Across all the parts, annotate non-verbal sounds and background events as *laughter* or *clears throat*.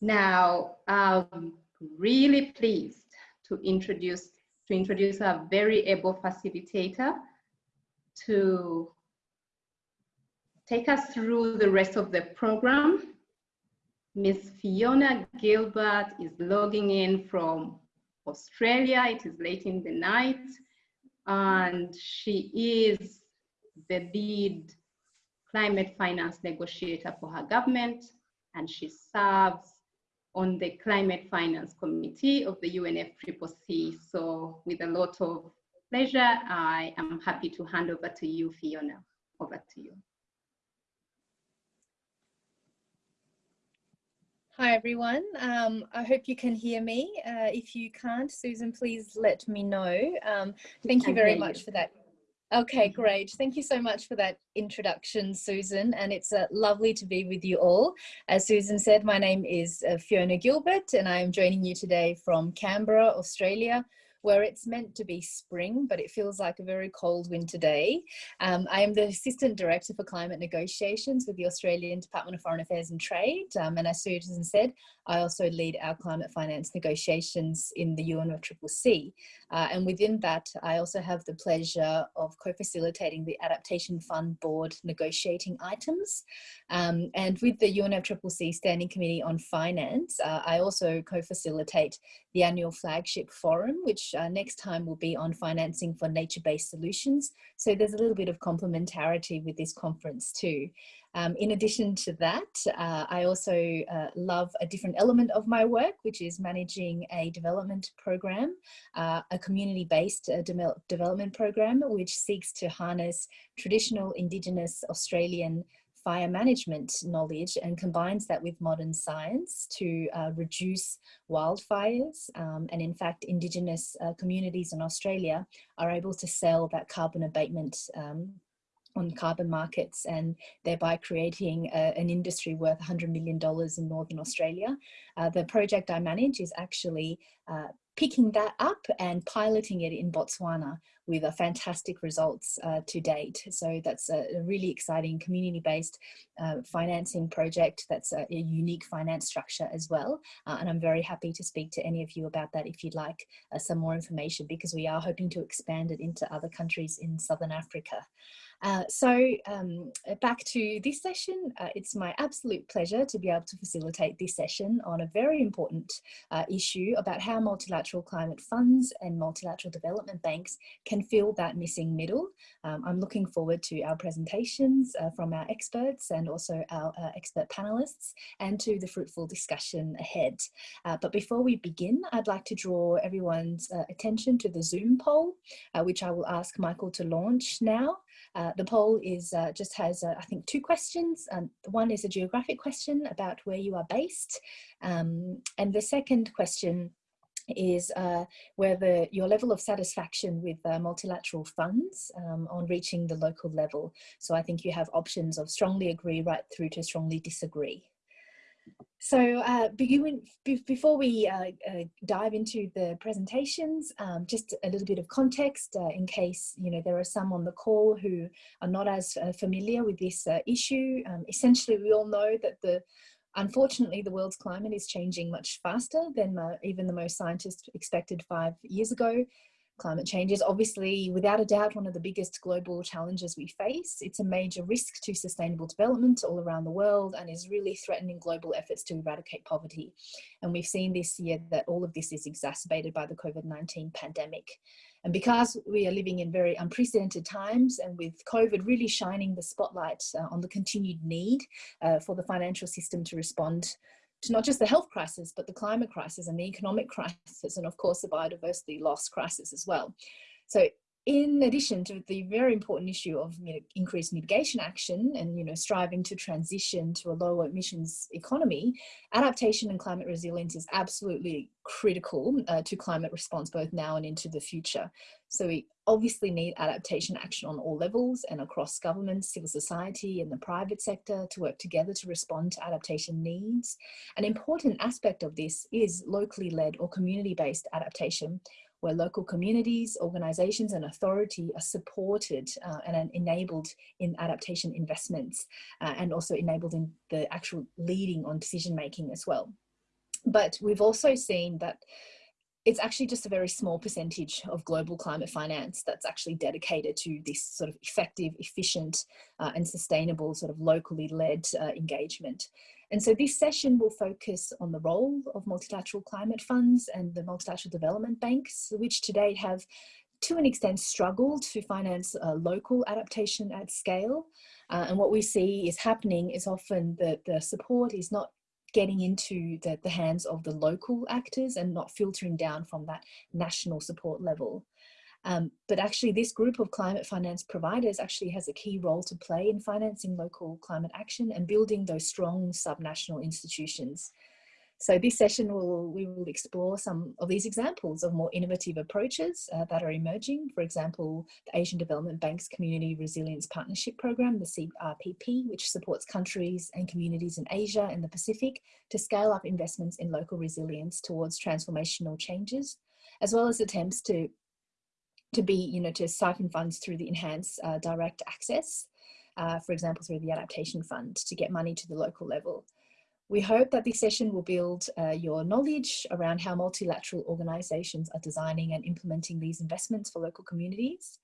Now, I'm really pleased to introduce to introduce a very able facilitator to take us through the rest of the program. Miss Fiona Gilbert is logging in from Australia. It is late in the night and she is the lead climate finance negotiator for her government and she serves on the climate finance committee of the UNFCCC. So with a lot of pleasure, I am happy to hand over to you, Fiona. Over to you. Hi everyone, um, I hope you can hear me. Uh, if you can't, Susan, please let me know. Um, thank you very much for that. Okay, mm-hmm. great. Thank you so much for that introduction, Susan, and it's uh, lovely to be with you all. As Susan said, my name is uh, Fiona Gilbert and I am joining you today from Canberra, Australia, where it's meant to be spring, but it feels like a very cold winter day. Um, I am the Assistant Director for Climate Negotiations with the Australian Department of Foreign Affairs and Trade. Um, and as Susan said, I also lead our climate finance negotiations in the UNFCCC. Uh, and within that, I also have the pleasure of co-facilitating the Adaptation Fund Board negotiating items. Um, and with the UNFCCC Standing Committee on Finance, uh, I also co-facilitate the annual flagship forum, which uh, next time will be on financing for nature-based solutions. So there's a little bit of complementarity with this conference too. Um, in addition to that, uh, I also uh, love a different element of my work, which is managing a development program, uh, a community-based uh, de development program, which seeks to harness traditional Indigenous Australian fire management knowledge and combines that with modern science to uh, reduce wildfires. Um, and in fact, Indigenous uh, communities in Australia are able to sell that carbon abatement um, on carbon markets and thereby creating a, an industry worth $100 million in Northern Australia. Uh, the project I manage is actually uh, picking that up and piloting it in Botswana with a fantastic results uh, to date. So that's a, really exciting community-based uh, financing project that's a, a, unique finance structure as well. Uh, and I'm very happy to speak to any of you about that if you'd like uh, some more information because we are hoping to expand it into other countries in Southern Africa. Uh, so um, back to this session, uh, it's my absolute pleasure to be able to facilitate this session on a very important uh, issue about how multilateral climate funds and multilateral development banks can fill that missing middle. Um, I'm looking forward to our presentations uh, from our experts and also our uh, expert panelists and to the fruitful discussion ahead. but before we begin, I'd like to draw everyone's attention to the Zoom poll, which I will ask Michael to launch now. Uh, the poll is uh, just has, uh, I think, two questions. Um, one is a geographic question about where you are based. Um, and the second question is uh, whether your level of satisfaction with uh, multilateral funds um, on reaching the local level. So I think you have options of strongly agree right through to strongly disagree. So uh, before we uh, uh, dive into the presentations, um, just a little bit of context uh, in case you know there are some on the call who are not as uh, familiar with this issue. Um, essentially, we all know that the unfortunately the world's climate is changing much faster than even the most scientists expected five years ago. Climate change is obviously, without a doubt, one of the biggest global challenges we face. It's a major risk to sustainable development all around the world and is really threatening global efforts to eradicate poverty. And we've seen this year that all of this is exacerbated by the COVID-19 pandemic. And because we are living in very unprecedented times and with COVID really shining the spotlight uh, on the continued need uh, for the financial system to respond to not just the health crisis, but the climate crisis and the economic *laughs* crisis, and of course the biodiversity loss crisis as well. So in addition to the very important issue of increased mitigation action and you know, striving to transition to a lower emissions economy, adaptation and climate resilience is absolutely critical uh, to climate response both now and into the future. So we obviously need adaptation action on all levels and across government, civil society and the private sector to work together to respond to adaptation needs. An important aspect of this is locally led or community-based adaptation where local communities, organizations and authority are supported uh, and enabled in adaptation investments uh, and also enabled in the actual leading on decision making as well. But we've also seen that it's actually just a very small percentage of global climate finance that's actually dedicated to this sort of effective, efficient uh, and sustainable sort of locally led uh, engagement. And so this session will focus on the role of multilateral climate funds and the multilateral development banks, which to date have to an extent struggled to finance uh, local adaptation at scale. Uh, and what we see is happening is often that the support is not getting into the, the hands of the local actors and not filtering down from that national support level. Um, but actually this group of climate finance providers actually has a key role to play in financing local climate action and building those strong subnational institutions so this session will we will explore some of these examples of more innovative approaches uh, that are emerging. For example, the Asian Development Bank's Community Resilience Partnership Program, the CRPP, which supports countries and communities in Asia and the Pacific to scale up investments in local resilience towards transformational changes, as well as attempts to to be, you know, to siphon funds through the enhanced uh, direct access, uh, for example, through the adaptation fund to get money to the local level. We hope that this session will build uh, your knowledge around how multilateral organisations are designing and implementing these investments for local communities.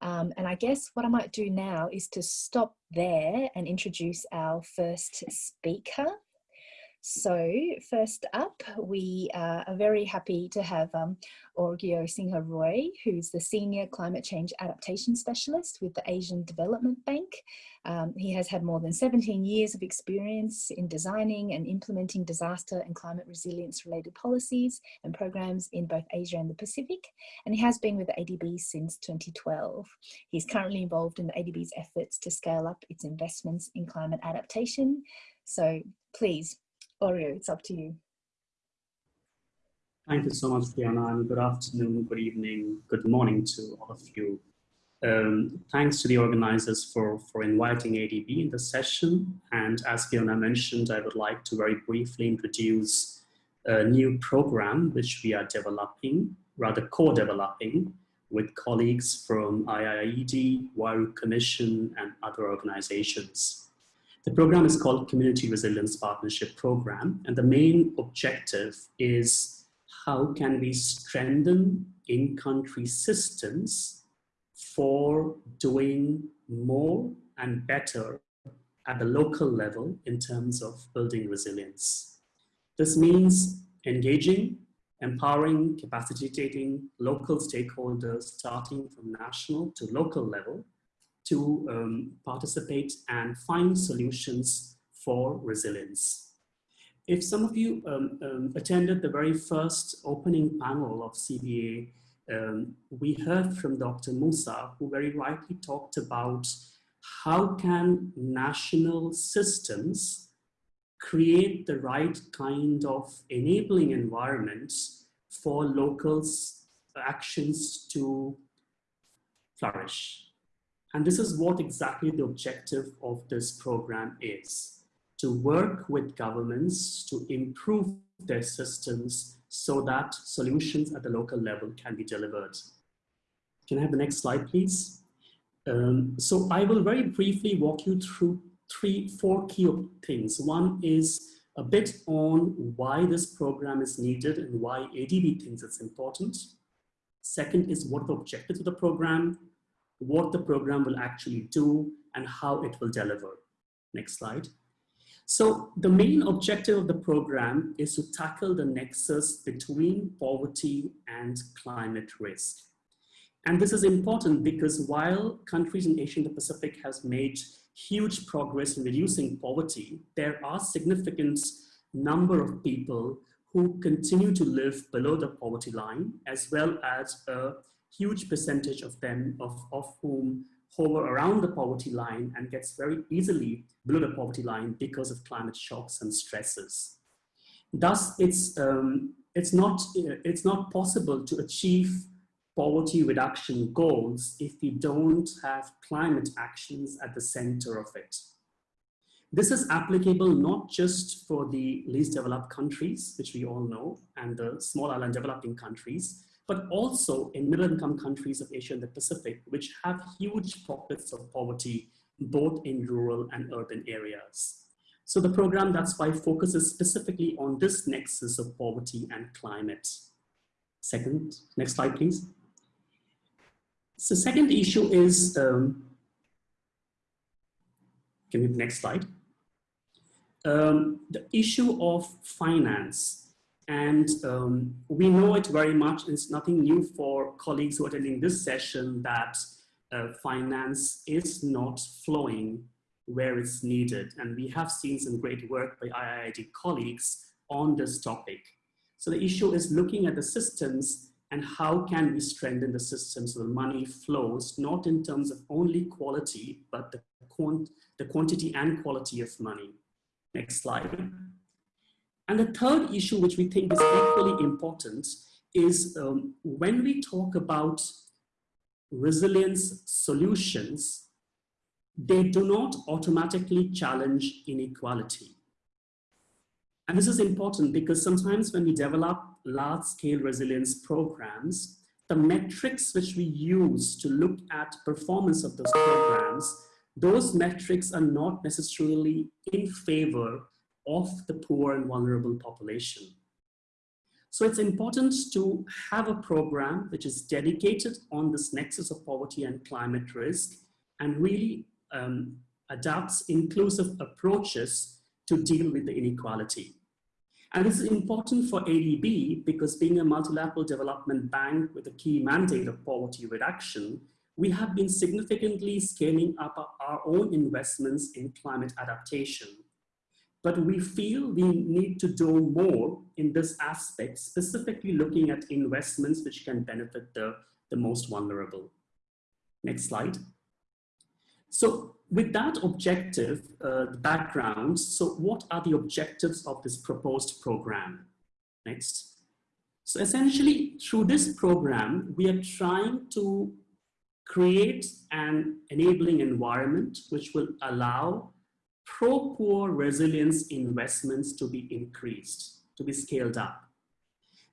Um, and I guess what I might do now is to stop there and introduce our first speaker. So first up, we uh, are very happy to have um, Arghya Sinha Roy, who's the Senior Climate Change Adaptation Specialist with the Asian Development Bank. Um, he has had more than 17 years of experience in designing and implementing disaster and climate resilience related policies and programs in both Asia and the Pacific. And he has been with the ADB since 2012. He's currently involved in the ADB's efforts to scale up its investments in climate adaptation. So please, Arghya, it's up to you. Thank you so much, Fiona, and good afternoon, good evening, good morning to all of you. Um, thanks to the organizers for, for inviting ADB in the session. And as Fiona mentioned, I would like to very briefly introduce a new program which we are developing, rather co-developing with colleagues from IIED, Huairou Commission, and other organizations. The program is called Community Resilience Partnership Program, and the main objective is how can we strengthen in-country systems for doing more and better at the local level in terms of building resilience. This means engaging, empowering, capacitating local stakeholders starting from national to local level to um, participate and find solutions for resilience. If some of you um, um, attended the very first opening panel of CBA, um, we heard from Dr. Musa, who very rightly talked about how can national systems create the right kind of enabling environments for locals actions to flourish. And this is what exactly the objective of this program is, to work with governments to improve their systems so that solutions at the local level can be delivered. Can I have the next slide, please? Um, so I will very briefly walk you through three, four key things. One is a bit on why this program is needed and why ADB thinks it's important. Second is what the objectives of the program what the program will actually do and how it will deliver. Next slide. So the main objective of the program is to tackle the nexus between poverty and climate risk. And this is important because while countries in Asia and the Pacific has made huge progress in reducing poverty, there are significant number of people who continue to live below the poverty line, as well as a huge percentage of them, of, of whom hover around the poverty line and gets very easily below the poverty line because of climate shocks and stresses. Thus, it's, um, it's, not, it's not possible to achieve poverty reduction goals if we don't have climate actions at the center of it. This is applicable not just for the least developed countries, which we all know, and the small island developing countries, but also in middle income countries of Asia and the Pacific, which have huge pockets of poverty, both in rural and urban areas. So the program, that's why, focuses specifically on this nexus of poverty and climate. Second, next slide, please. So second issue is, um, can we next slide? Um, the issue of finance. And um, we know it very much, it's nothing new for colleagues who are attending this session that uh, finance is not flowing where it's needed. And we have seen some great work by IIED colleagues on this topic. So the issue is looking at the systems and how can we strengthen the system so the money flows, not in terms of only quality, but the, quant the quantity and quality of money. Next slide. And the third issue, which we think is equally important, is um, when we talk about resilience solutions, they do not automatically challenge inequality. And this is important because sometimes when we develop large scale resilience programs, the metrics which we use to look at performance of those programs, those metrics are not necessarily in favor of the poor and vulnerable population. So it's important to have a program which is dedicated on this nexus of poverty and climate risk and really um, adopts inclusive approaches to deal with the inequality. And this is important for ADB because being a multilateral development bank with a key mandate of poverty reduction, we have been significantly scaling up our own investments in climate adaptation. But we feel we need to do more in this aspect, specifically looking at investments which can benefit the, the most vulnerable. Next slide. So with that objective, uh, the background, so what are the objectives of this proposed program? Next. So essentially, through this program, we are trying to create an enabling environment which will allow pro-poor resilience investments to be increased, to be scaled up.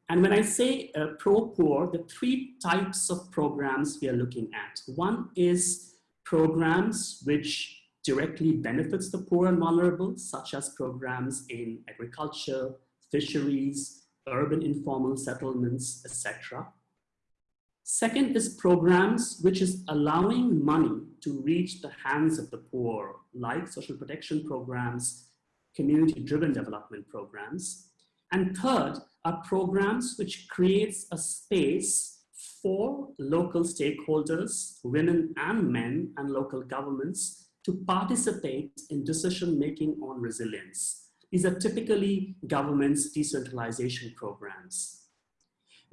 And when I say uh, pro-poor, the three types of programs we are looking at. One is programs which directly benefits the poor and vulnerable, such as programs in agriculture, fisheries, urban informal settlements, etc. Second is programs which is allowing money to reach the hands of the poor, like social protection programs, community-driven development programs. And third are programs which creates a space for local stakeholders, women and men, and local governments to participate in decision-making on resilience. These are typically government's decentralization programs.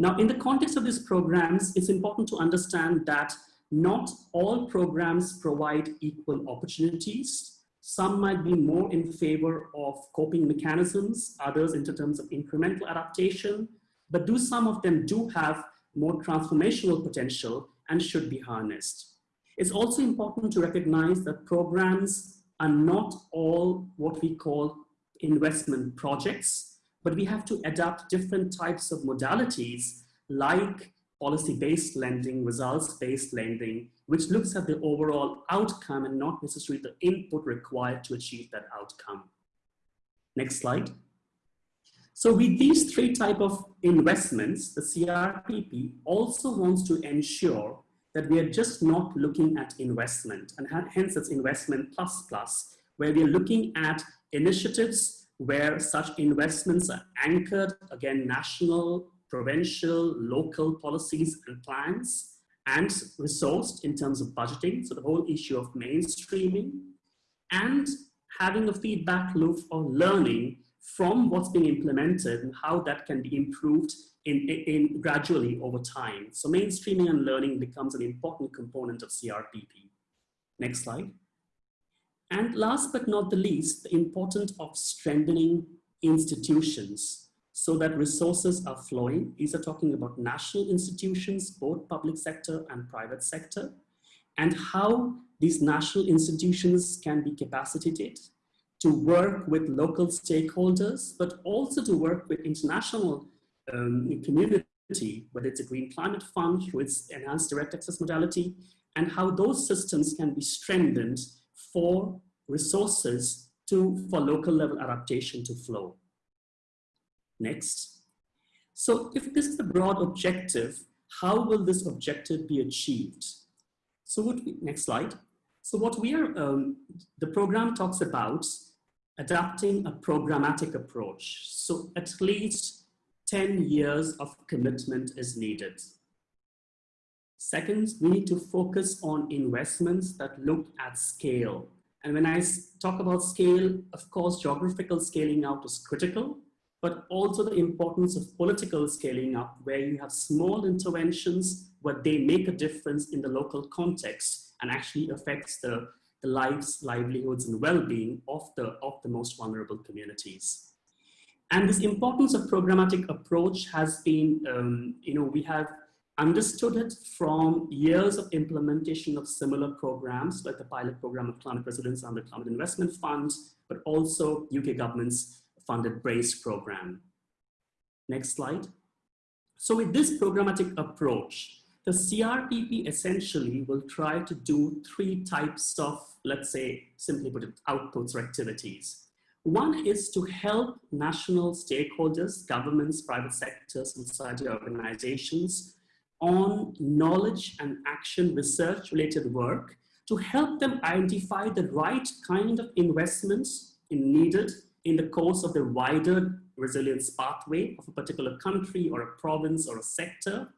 Now, in the context of these programs, it's important to understand that not all programs provide equal opportunities. Some might be more in favor of coping mechanisms, others in terms of incremental adaptation, but do some of them do have more transformational potential and should be harnessed. It's also important to recognize that programs are not all what we call investment projects, but we have to adapt different types of modalities like policy-based lending, results-based lending, which looks at the overall outcome and not necessarily the input required to achieve that outcome. Next slide. So with these three type of investments, the CRPP also wants to ensure that we are just not looking at investment and hence it's investment plus plus, where we are looking at initiatives where such investments are anchored, again, national, provincial, local policies and plans and resourced in terms of budgeting. So the whole issue of mainstreaming and having a feedback loop or learning from what's being implemented and how that can be improved in, in, in, gradually over time. So mainstreaming and learning becomes an important component of CRPP. Next slide. And last but not the least, the importance of strengthening institutions so that resources are flowing. These are talking about national institutions, both public sector and private sector, and how these national institutions can be capacitated to work with local stakeholders, but also to work with international um, community, whether it's a Green Climate Fund its enhanced direct access modality, and how those systems can be strengthened for resources to, for local level adaptation to flow. Next. So if this is the broad objective, how will this objective be achieved? So what we, next slide. So what we are, um, the program talks about adapting a programmatic approach. So at least 10 years of commitment is needed. Second, we need to focus on investments that look at scale. And when I talk about scale, of course, geographical scaling out is critical, but also the importance of political scaling up where you have small interventions where they make a difference in the local context and actually affects the, the lives, livelihoods and well-being of the, of the most vulnerable communities. And this importance of programmatic approach has been, um, you know, we have understood it from years of implementation of similar programs like the pilot program of climate resilience under the climate investment funds, but also UK government's funded BRACE program. Next slide. So with this programmatic approach, the CRPP essentially will try to do three types of, let's say, simply put it, outputs or activities. One is to help national stakeholders, governments, private sectors, and society organizations on knowledge and action research related work to help them identify the right kind of investments needed in the course of the wider resilience pathway of a particular country or a province or a sector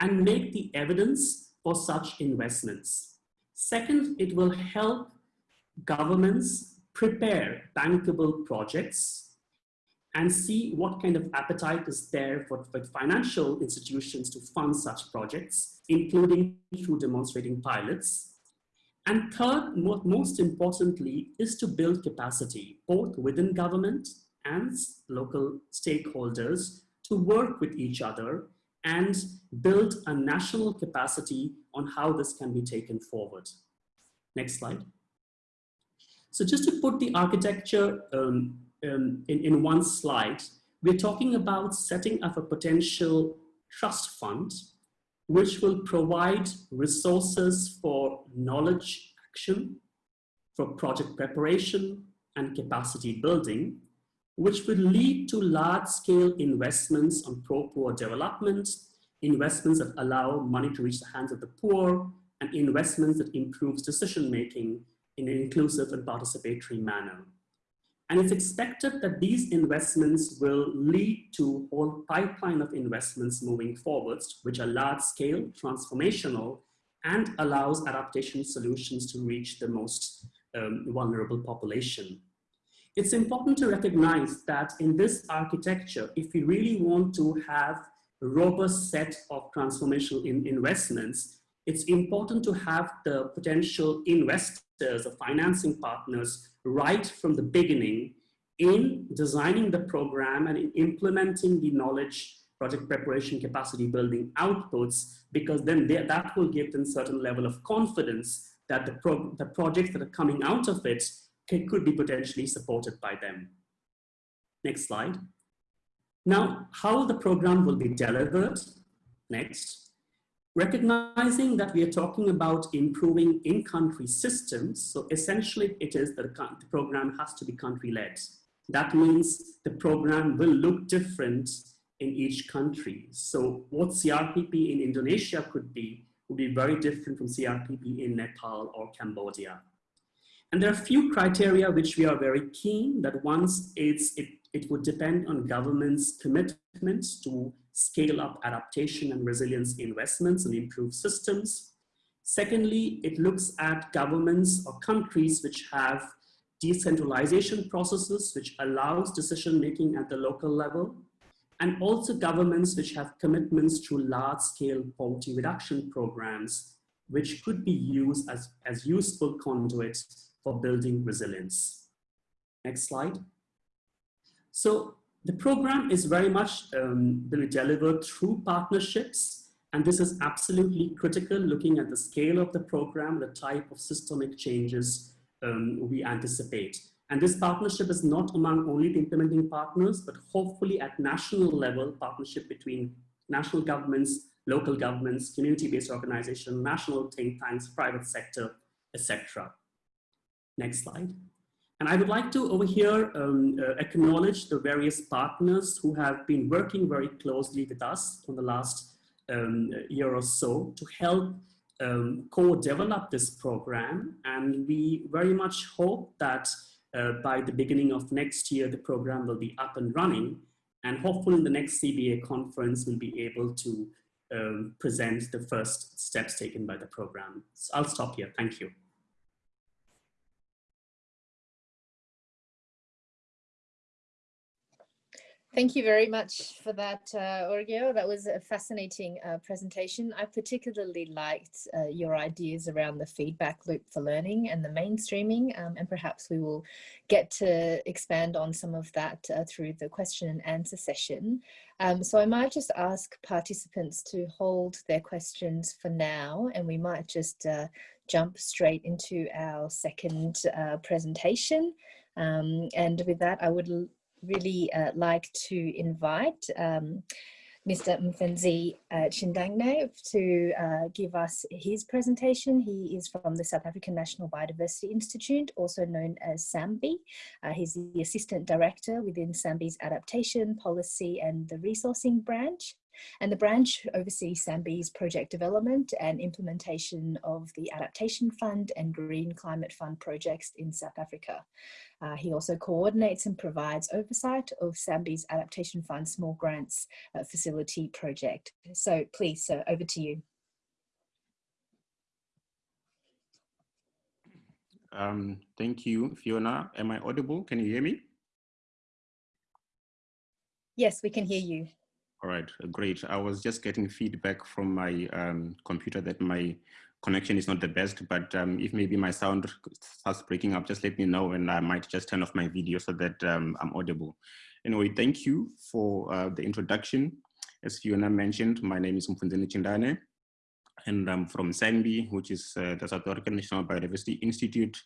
and make the evidence for such investments. Second, it will help governments prepare bankable projects and see what kind of appetite is there for, for financial institutions to fund such projects, including through demonstrating pilots and third, most importantly, is to build capacity, both within government and local stakeholders to work with each other and build a national capacity on how this can be taken forward. Next slide. So just to put the architecture um, um, in, in one slide, we're talking about setting up a potential trust fund which will provide resources for knowledge action, for project preparation and capacity building, which will lead to large-scale investments on pro-poor development, investments that allow money to reach the hands of the poor, and investments that improves decision-making in an inclusive and participatory manner. And it's expected that these investments will lead to a whole pipeline of investments moving forwards, which are large scale, transformational, and allows adaptation solutions to reach the most um, vulnerable population. It's important to recognize that in this architecture, if we really want to have a robust set of transformational in investments, it's important to have the potential investors or financing partners right from the beginning in designing the program and in implementing the knowledge project preparation capacity building outputs because then they, that will give them certain level of confidence that the, pro, the projects that are coming out of it can, could be potentially supported by them. Next slide. Now, how the program will be delivered. Next. Recognizing that we are talking about improving in-country systems, so essentially it is that the program has to be country-led. That means the program will look different in each country. So what CRPP in Indonesia could be, would be very different from CRPP in Nepal or Cambodia. And there are a few criteria which we are very keen that once it's, it, it would depend on government's commitment to scale up adaptation and resilience investments and improve systems. Secondly, it looks at governments or countries which have decentralization processes which allows decision making at the local level and also governments which have commitments to large scale poverty reduction programs which could be used as, as useful conduits for building resilience. Next slide. So the program is very much um, will be delivered through partnerships, and this is absolutely critical looking at the scale of the program, the type of systemic changes um, we anticipate. And this partnership is not among only the implementing partners, but hopefully at national level, partnership between national governments, local governments, community-based organizations, national think tanks, private sector, etc. Next slide. And I would like to over here um, uh, acknowledge the various partners who have been working very closely with us for the last um, year or so to help um, co-develop this program. And we very much hope that uh, by the beginning of next year, the program will be up and running. And hopefully in the next CBA conference, we'll be able to um, present the first steps taken by the program. So I'll stop here. Thank you. Thank you very much for that, uh, Arghya. That was a fascinating uh, presentation. I particularly liked uh, your ideas around the feedback loop for learning and the mainstreaming, um, and perhaps we will get to expand on some of that uh, through the question and answer session. Um, so I might just ask participants to hold their questions for now, and we might just uh, jump straight into our second uh, presentation. Um, and with that, I would really uh, like to invite um, Mr. Mfenzi uh, Chindangne to uh, give us his presentation. He is from the South African National Biodiversity Institute, also known as SANBI. Uh, he's the Assistant Director within SANBI's Adaptation, Policy and the Resourcing Branch. And the branch oversees SANBI's project development and implementation of the Adaptation Fund and Green Climate Fund projects in South Africa. Uh, he also coordinates and provides oversight of SANBI's Adaptation Fund Small Grants uh, Facility project. So please, sir, over to you. Um, thank you, Fiona. Am I audible? Can you hear me? Yes, we can hear you. All right, great. I was just getting feedback from my um, computer that my connection is not the best, but um, if maybe my sound starts breaking up, just let me know and I might just turn off my video so that um, I'm audible. Anyway, thank you for uh, the introduction. As Fiona mentioned, my name is Mfunzeni Chindane and I'm from SANBI, which is uh, the South African National Biodiversity Institute.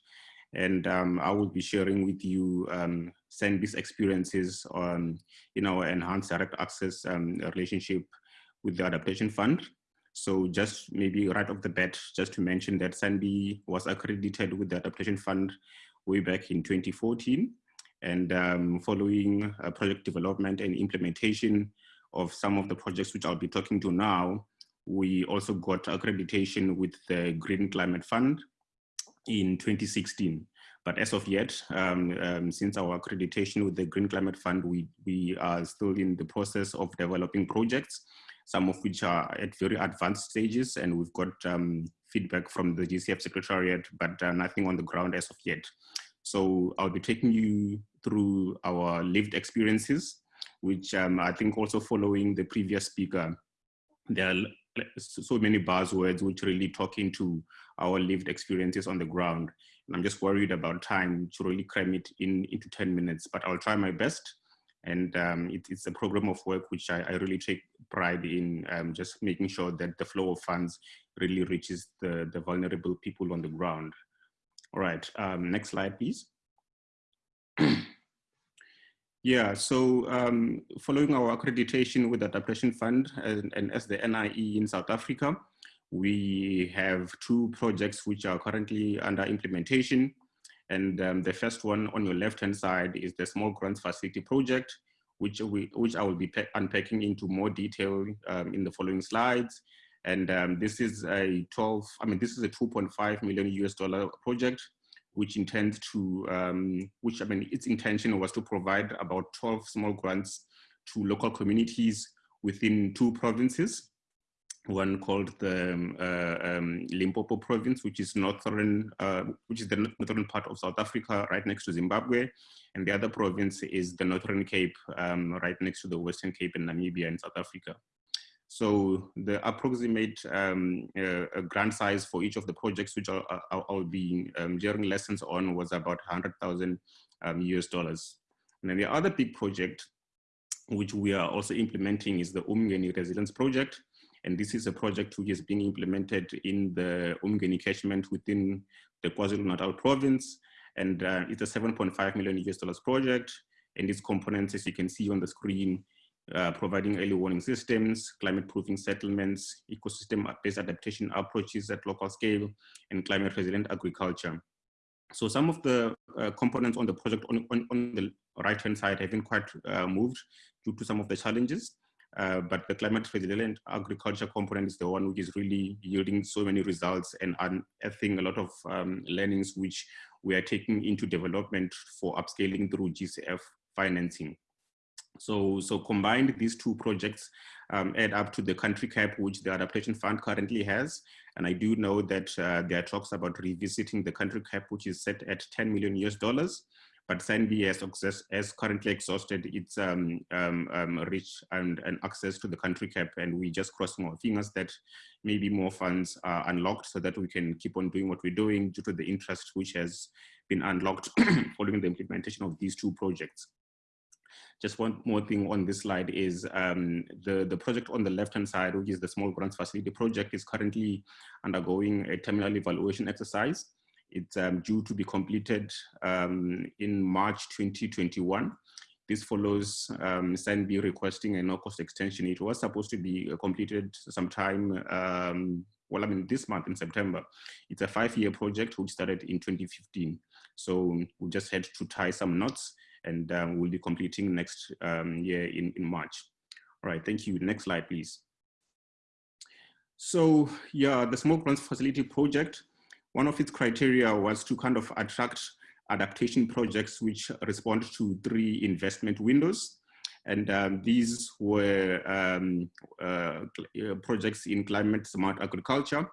And um, I will be sharing with you um, experiences on in our enhanced direct access um, relationship with the Adaptation Fund. So just maybe right off the bat, just to mention that SANBI was accredited with the Adaptation Fund way back in 2014. And um, following uh, project development and implementation of some of the projects which I'll be talking to now, we also got accreditation with the Green Climate Fund in 2016. But as of yet, um, um, since our accreditation with the Green Climate Fund, we, we are still in the process of developing projects, some of which are at very advanced stages, and we've got um, feedback from the GCF Secretariat, but uh, nothing on the ground as of yet. So I'll be taking you through our lived experiences, which um, I think also following the previous speaker, there are so many buzzwords which really talk into our lived experiences on the ground. And I'm just worried about time to really cram it in into 10 minutes, but I'll try my best. And um, it, it's a program of work which I, I really take pride in um, just making sure that the flow of funds really reaches the, the vulnerable people on the ground. All right, um, next slide, please. *clears throat* Yeah, so um, following our accreditation with the Adaptation Fund and, and, as the NIE in South Africa, we have two projects which are currently under implementation. And um, the first one on your left-hand side is the Small Grants Facility Project, which, we, which I will be unpacking into more detail um, in the following slides. And um, this is a 12, I mean, this is a 2.5 million US dollar project which intends to, um, which I mean, its intention was to provide about 12 small grants to local communities within two provinces. One called the um, uh, um, Limpopo province, which is northern, uh, which is the northern part of South Africa, right next to Zimbabwe, and the other province is the Northern Cape, um, right next to the Western Cape in Namibia in South Africa. So the approximate um, uh, grant size for each of the projects which I'll, I'll, be um, sharing lessons on was about 100,000 um, US dollars. And then the other big project, which we are also implementing is the Umgeni Resilience Project. And this is a project which is being implemented in the Umgeni catchment within the KwaZulu-Natal province. And uh, it's a 7.5 million US dollars project. And its components, as you can see on the screen, uh, providing early warning systems, climate proofing settlements, ecosystem-based adaptation approaches at local scale, and climate resilient agriculture. So some of the uh, components on the project on, on, on the right-hand side have been quite uh, moved due to some of the challenges. Uh, but the climate resilient agriculture component is the one which is really yielding so many results and unearthing a lot of um, learnings which we are taking into development for upscaling through GCF financing. So, so combined, these two projects um, add up to the country cap which the adaptation fund currently has. And I do know that uh, there are talks about revisiting the country cap, which is set at 10 million US dollars. But SANBI has, has currently exhausted its um, um, um, reach and, and access to the country cap. And we just crossing our fingers that maybe more funds are unlocked so that we can keep on doing what we're doing due to the interest which has been unlocked *clears throat* following the implementation of these two projects. Just one more thing on this slide is um, the, the project on the left-hand side, which is the small grants facility project is currently undergoing a terminal evaluation exercise. It's um, due to be completed um, in March 2021. This follows um, SANBI requesting a no-cost extension. It was supposed to be uh, completed sometime, um, well, I mean, this month in September. It's a five-year project which started in 2015. So we just had to tie some knots and um, we'll be completing next um, year in, in March. All right, thank you. Next slide, please. So yeah, the Small Grants Facility project, one of its criteria was to kind of attract adaptation projects which respond to three investment windows. And um, these were um, uh, projects in climate smart agriculture,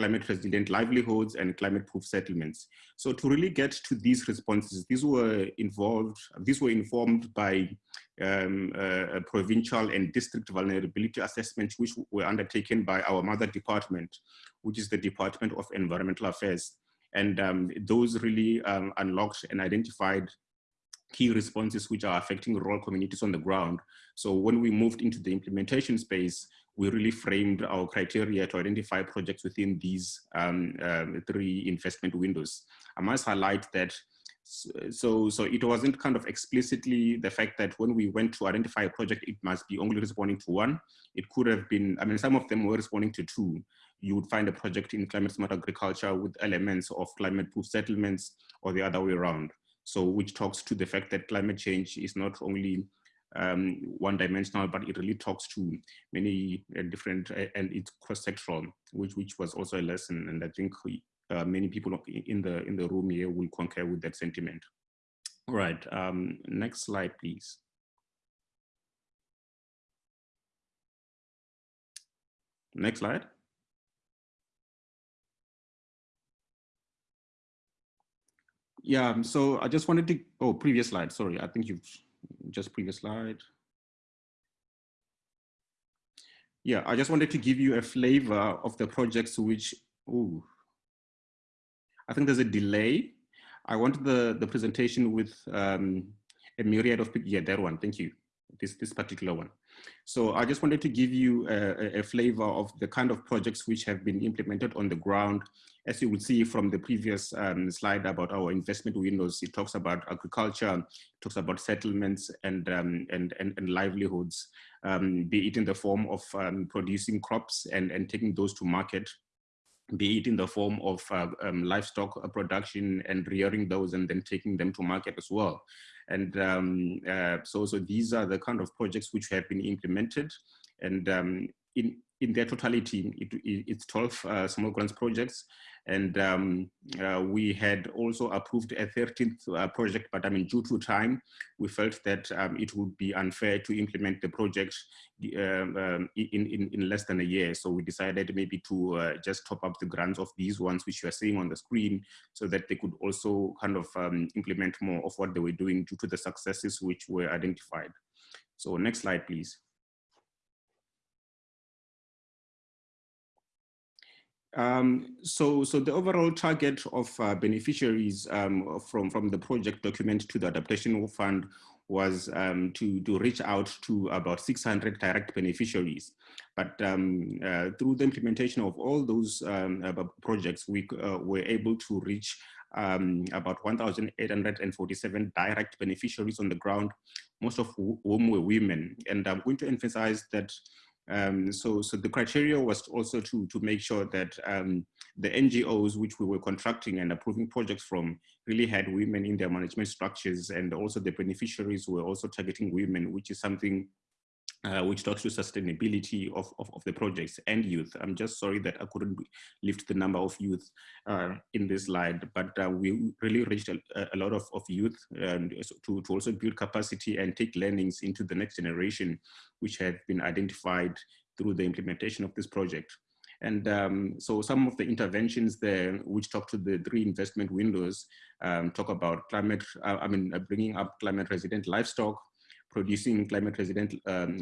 climate resilient livelihoods and climate proof settlements. So to really get to these responses, these were involved, these were informed by um, uh, provincial and district vulnerability assessments, which were undertaken by our mother department, which is the Department of Environmental Affairs. And um, those really um, unlocked and identified key responses which are affecting rural communities on the ground. So when we moved into the implementation space, we really framed our criteria to identify projects within these um, um, three investment windows. I must highlight that so so it wasn't kind of explicitly the fact that when we went to identify a project it must be only responding to one. It could have been i mean some of them were responding to two. You would find a project in climate smart agriculture with elements of climate proof settlements or the other way around. So which talks to the fact that climate change is not only um, one dimensional, but it really talks to many uh, different, uh, and it's cross-sectoral, which, which was also a lesson. And I think uh, many people in the, in the room here will concur with that sentiment. All right, um, next slide, please. Next slide. Yeah, so I just wanted to, oh, previous slide, sorry, I think you've just previous slide. Yeah, I just wanted to give you a flavor of the projects which, oh, I think there's a delay. I wanted the, the presentation with um, a myriad of people. Yeah, that one, thank you. This, this particular one. So I just wanted to give you a, a, flavor of the kind of projects which have been implemented on the ground. As you will see from the previous um, slide about our investment windows, it talks about agriculture, talks about settlements and, um, and, and, and, livelihoods, um, be it in the form of um, producing crops and, and taking those to market be it in the form of uh, um, livestock production and rearing those and then taking them to market as well. And um, uh, so, so these are the kind of projects which have been implemented. And um, in, in their totality, it, it, it's 12 uh, small grants projects. And um, uh, we had also approved a 13th uh, project, but I mean, due to time, we felt that um, it would be unfair to implement the project um, um, in, in, in, less than a year. So we decided maybe to uh, just top up the grants of these ones, which you are seeing on the screen, so that they could also kind of um, implement more of what they were doing due to the successes which were identified. So next slide, please. Um, so, so the overall target of uh, beneficiaries um, from, from the project document to the adaptation fund was um, to, to reach out to about 600 direct beneficiaries. But um, uh, through the implementation of all those um, uh, projects, we uh, were able to reach um, about 1,847 direct beneficiaries on the ground, most of whom were women. And I'm going to emphasize that Um, so, so the criteria was also to, to make sure that um, the NGOs which we were contracting and approving projects from really had women in their management structures and also the beneficiaries were also targeting women, which is something uh, which talks to sustainability of, of, of, the projects and youth. I'm just sorry that I couldn't lift the number of youth uh, in this slide, but uh, we really reached a, a, lot of, of youth to, to also build capacity and take learnings into the next generation, which have been identified through the implementation of this project. And um, so some of the interventions there, which talk to the three investment windows, um, talk about climate, uh, I mean, uh, bringing up climate resilient livestock, producing climate resilient um,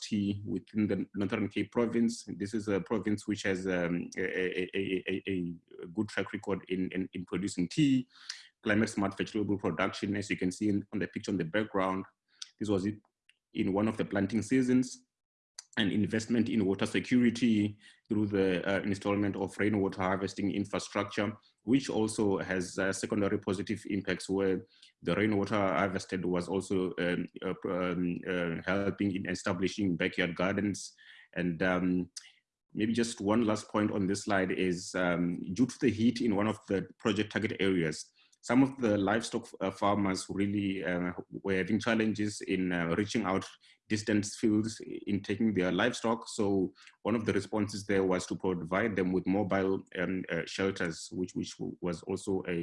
tea within the Northern Cape province. This is a province which has um, a, a, a, a, good track record in, in, in, producing tea, climate smart vegetable production, as you can see in, on the picture on the background. This was in one of the planting seasons and investment in water security through the uh, installment of rainwater harvesting infrastructure, which also has uh, secondary positive impacts where the rainwater harvested was also um, uh, um, uh, helping in establishing backyard gardens. And um, maybe just one last point on this slide is um, due to the heat in one of the project target areas, some of the livestock uh, farmers really uh, were having challenges in uh, reaching out distant fields in taking their livestock. So one of the responses there was to provide them with mobile um, uh, shelters, which, which was also a,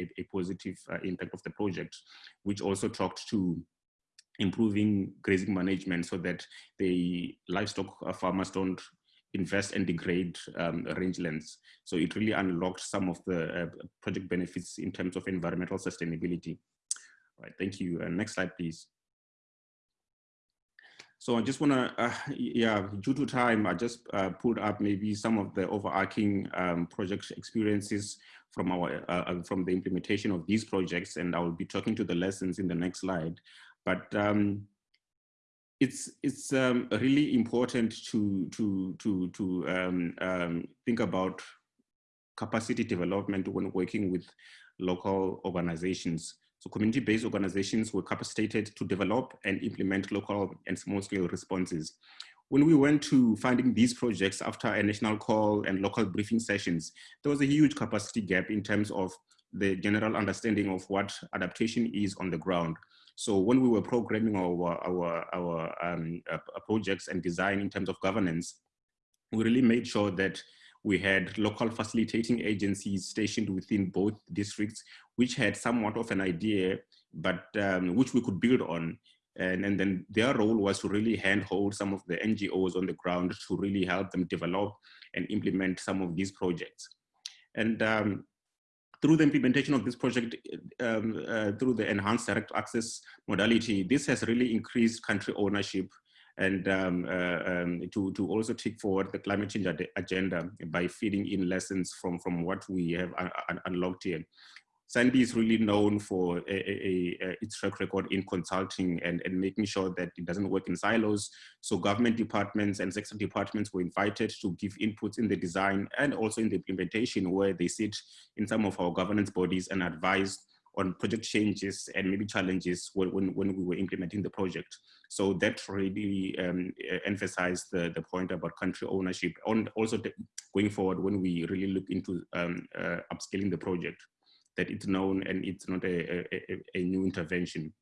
a, a positive uh, impact of the project, which also talked to improving grazing management so that the livestock uh, farmers don't invest and degrade um, rangelands. So it really unlocked some of the uh, project benefits in terms of environmental sustainability. All right, thank you. Uh, next slide, please. So I just want to, uh, yeah, due to time, I just uh, put up maybe some of the overarching um, project experiences from our uh, uh, from the implementation of these projects, and I will be talking to the lessons in the next slide. But um, it's it's um, really important to to to to um, um, think about capacity development when working with local organizations. So community-based organizations were capacitated to develop and implement local and small-scale responses. When we went to funding these projects after a national call and local briefing sessions, there was a huge capacity gap in terms of the general understanding of what adaptation is on the ground. So when we were programming our, our, our um, uh, projects and design in terms of governance, we really made sure that we had local facilitating agencies stationed within both districts, which had somewhat of an idea, but um, which we could build on. And, and then their role was to really handhold some of the NGOs on the ground to really help them develop and implement some of these projects. And um, through the implementation of this project, um, uh, through the enhanced direct access modality, this has really increased country ownership and um, uh, um, to, to also take forward the climate change agenda by feeding in lessons from, from what we have unlocked here. SANBI is really known for a, a, a, its track record in consulting and, and making sure that it doesn't work in silos. So government departments and sector departments were invited to give inputs in the design and also in the implementation where they sit in some of our governance bodies and advise on project changes and maybe challenges when, when, when we were implementing the project. So that really um, emphasized the, the point about country ownership and also going forward when we really look into um, uh, upscaling the project that it's known and it's not a, a, a new intervention.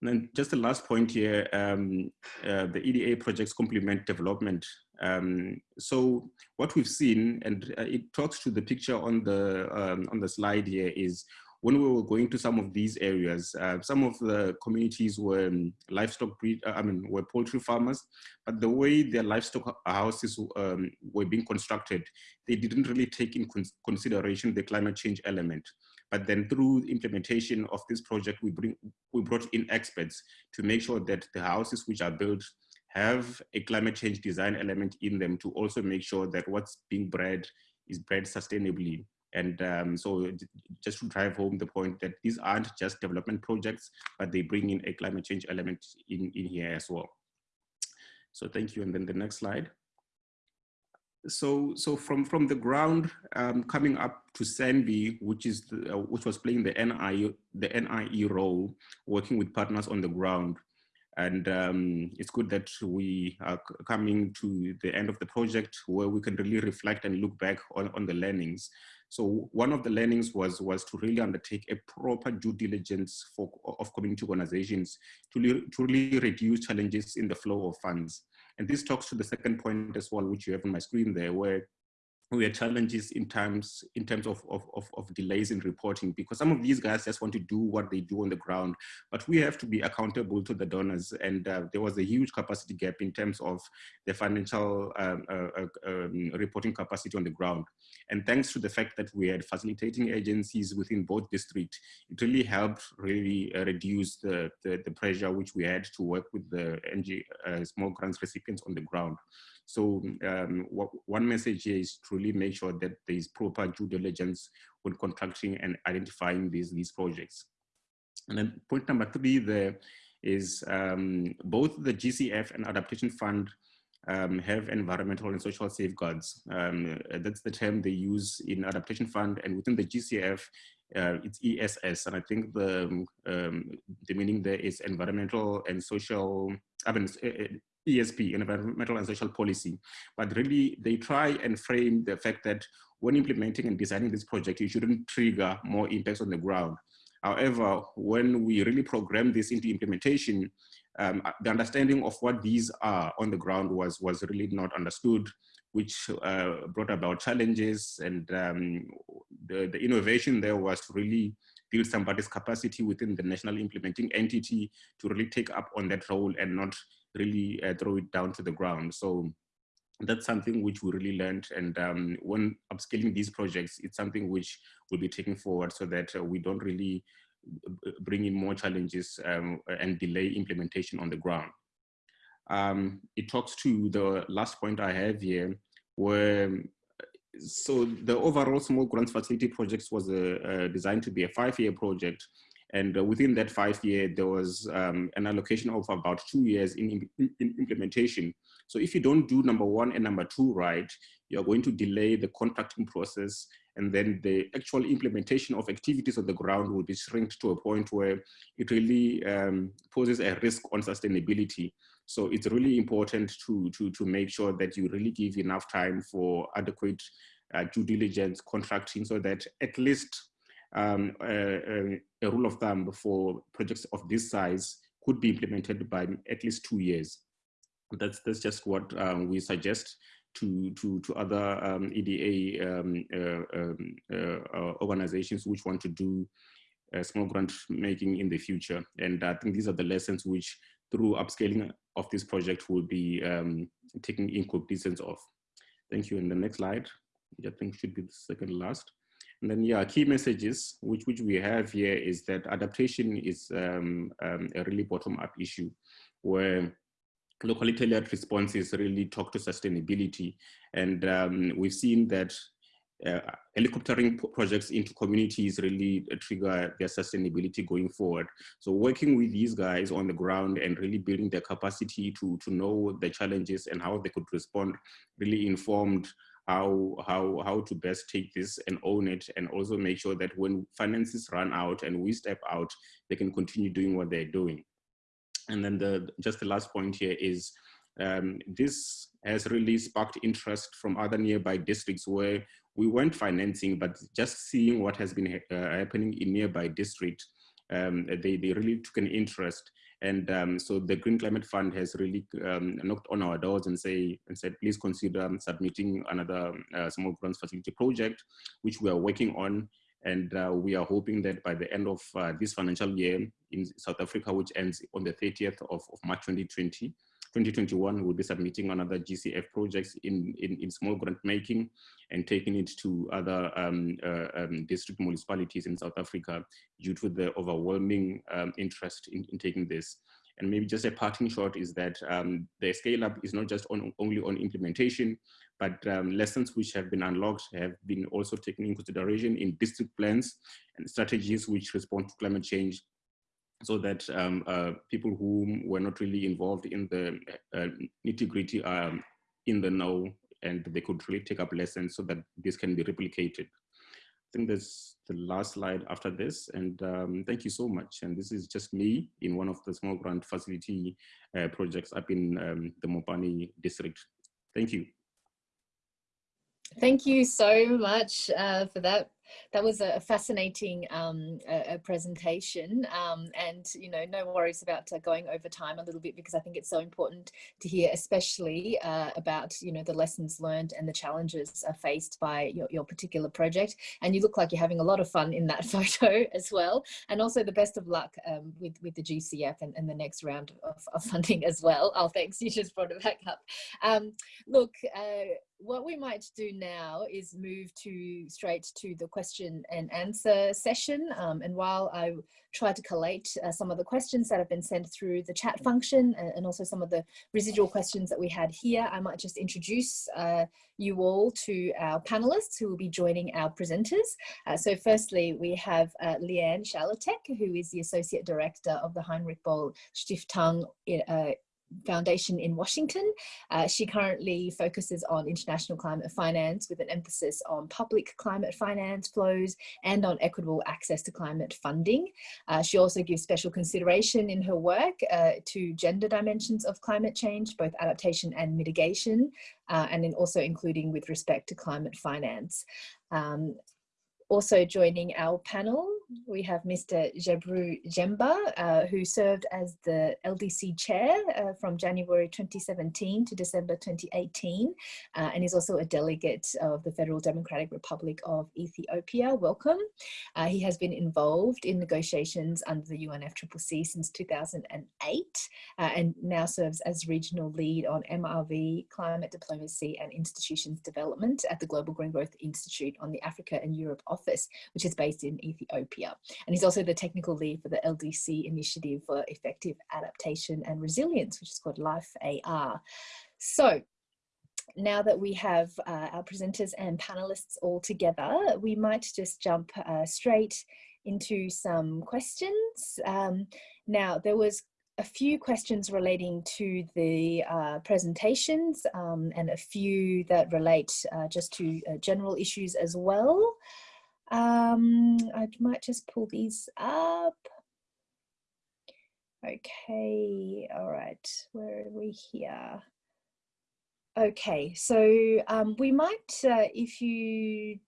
And then just the last point here, um, uh, the EDA projects complement development. Um, so what we've seen, and uh, it talks to the picture on the um, on the slide here, is when we were going to some of these areas, uh, some of the communities were um, livestock breed, uh, I mean, were poultry farmers, but the way their livestock houses um, were being constructed, they didn't really take in con consideration the climate change element. But then through implementation of this project, we, bring, we brought in experts to make sure that the houses which are built have a climate change design element in them to also make sure that what's being bred is bred sustainably and um, so just to drive home the point that these aren't just development projects, but they bring in a climate change element in, in here as well. So thank you. And then the next slide. So, so from, from the ground um, coming up to SANBI, which is the, uh, which was playing the NI the NIE role, working with partners on the ground. And um, it's good that we are coming to the end of the project where we can really reflect and look back on, on the learnings. So one of the learnings was, was to really undertake a proper due diligence for, of community organizations to, to really reduce challenges in the flow of funds. And this talks to the second point as well, which you have on my screen there, where we had challenges in terms in terms of, of, of, delays in reporting because some of these guys just want to do what they do on the ground. But we have to be accountable to the donors and uh, there was a huge capacity gap in terms of the financial um, uh, uh, um, reporting capacity on the ground. And thanks to the fact that we had facilitating agencies within both districts it really helped really uh, reduce the, the, the pressure which we had to work with the NG, uh, small grants recipients on the ground so um, what, one message here is truly make sure that there is proper due diligence when contracting and identifying these, these projects. And then point number three there is um, both the GCF and Adaptation Fund um, have environmental and social safeguards. Um, that's the term they use in Adaptation Fund and within the GCF, uh, it's ESS. And I think the, um, the meaning there is environmental and social, I mean, ESP, environmental and social policy, but really they try and frame the fact that when implementing and designing this project, you shouldn't trigger more impacts on the ground. However, when we really program this into implementation, um, the understanding of what these are on the ground was, was really not understood, which uh, brought about challenges and um, the, the innovation there was to really build somebody's capacity within the national implementing entity to really take up on that role and not really uh, throw it down to the ground. So that's something which we really learned. And um, when upscaling these projects, it's something which will be taken forward so that uh, we don't really uh, bring in more challenges um, and delay implementation on the ground. Um, it talks to the last point I have here, where so the overall small grants facility projects was uh, uh, designed to be a five-year project and uh, within that five year, there was um, an allocation of about two years in, in, implementation. So if you don't do number one and number two right, you're going to delay the contracting process and then the actual implementation of activities on the ground will be shrinked to a point where it really um, poses a risk on sustainability. So it's really important to, to, to make sure that you really give enough time for adequate uh, due diligence contracting so that at least um, a, a, rule of thumb for projects of this size could be implemented by at least two years. That's, that's just what um, we suggest to, to, to other um, EDA um, uh, um, uh, uh, organizations which want to do uh, small grant making in the future. And I think these are the lessons which through upscaling of this project will be um, taking in cognizance of. Thank you. And the next slide, I think should be the second last. And then, yeah, key messages which, which we have here is that adaptation is um, um, a really bottom-up issue where locally tailored responses really talk to sustainability. And um, we've seen that uh, helicoptering projects into communities really trigger their sustainability going forward. So working with these guys on the ground and really building their capacity to, to know the challenges and how they could respond really informed how how how to best take this and own it and also make sure that when finances run out and we step out they can continue doing what they're doing. And then the just the last point here is um, this has really sparked interest from other nearby districts where we weren't financing but just seeing what has been uh, happening in nearby district um, they, they really took an interest and um, so the Green Climate Fund has really um, knocked on our doors and say and said, please consider submitting another uh, small grants facility project, which we are working on. And uh, we are hoping that by the end of uh, this financial year in South Africa, which ends on the 30th of, of March 2020, 2021, we'll be submitting another GCF projects in, in, in small grant making and taking it to other um, uh, um, district municipalities in South Africa due to the overwhelming um, interest in, in, taking this. And maybe just a parting shot is that um, the scale up is not just on, only on implementation, but um, lessons which have been unlocked have been also taken in consideration in district plans and strategies which respond to climate change so that um, uh, people who were not really involved in the uh, nitty gritty are um, in the know and they could really take up lessons so that this can be replicated. I think there's the last slide after this. And um, thank you so much. And this is just me in one of the small grant facility uh, projects up in um, the Mopani district. Thank you. Thank you so much uh, for that that was a fascinating um, a, presentation um, and you know no worries about uh, going over time a little bit because I think it's so important to hear especially uh, about you know the lessons learned and the challenges uh, faced by your, your particular project. And you look like you're having a lot of fun in that *laughs* photo as well. And also the best of luck um, with with the GCF and, and the next round of, of, funding as well. Oh thanks. You just brought it back up. Um, look uh, what we might do now is move to straight to the question and answer session. Um, and while I try to collate uh, some of the questions that have been sent through the chat function and, and, also some of the residual questions that we had here, I might just introduce uh, you all to our panelists who will be joining our presenters. Uh, so firstly, we have uh, Liane Schalatek, who is the Associate Director of the Heinrich Boll Stiftung uh, Foundation in Washington. Uh, she currently focuses on international climate finance with an emphasis on public climate finance flows and on equitable access to climate funding. Uh, she also gives special consideration in her work uh, to gender dimensions of climate change, both adaptation and mitigation, uh, and then also including with respect to climate finance. Um, also joining our panel, we have Mr. Gebru Jember, uh, who served as the LDC chair uh, from January 2017 to December 2018, uh, and is also a delegate of the Federal Democratic Republic of Ethiopia. Welcome. Uh, he has been involved in negotiations under the UNFCCC since 2008, uh, and now serves as regional lead on MRV, climate diplomacy and institutions development at the Global Green Growth Institute on the Africa and Europe office office, which is based in Ethiopia. And he's also the technical lead for the LDC initiative for effective adaptation and resilience, which is called Life AR. So now that we have uh, our presenters and panelists all together, we might just jump uh, straight into some questions. Um, now, there was a few questions relating to the uh, presentations um, and a few that relate uh, just to uh, general issues as well. Um, I might just pull these up. Okay, all right, where are we here? Okay, so um, we might, uh, if you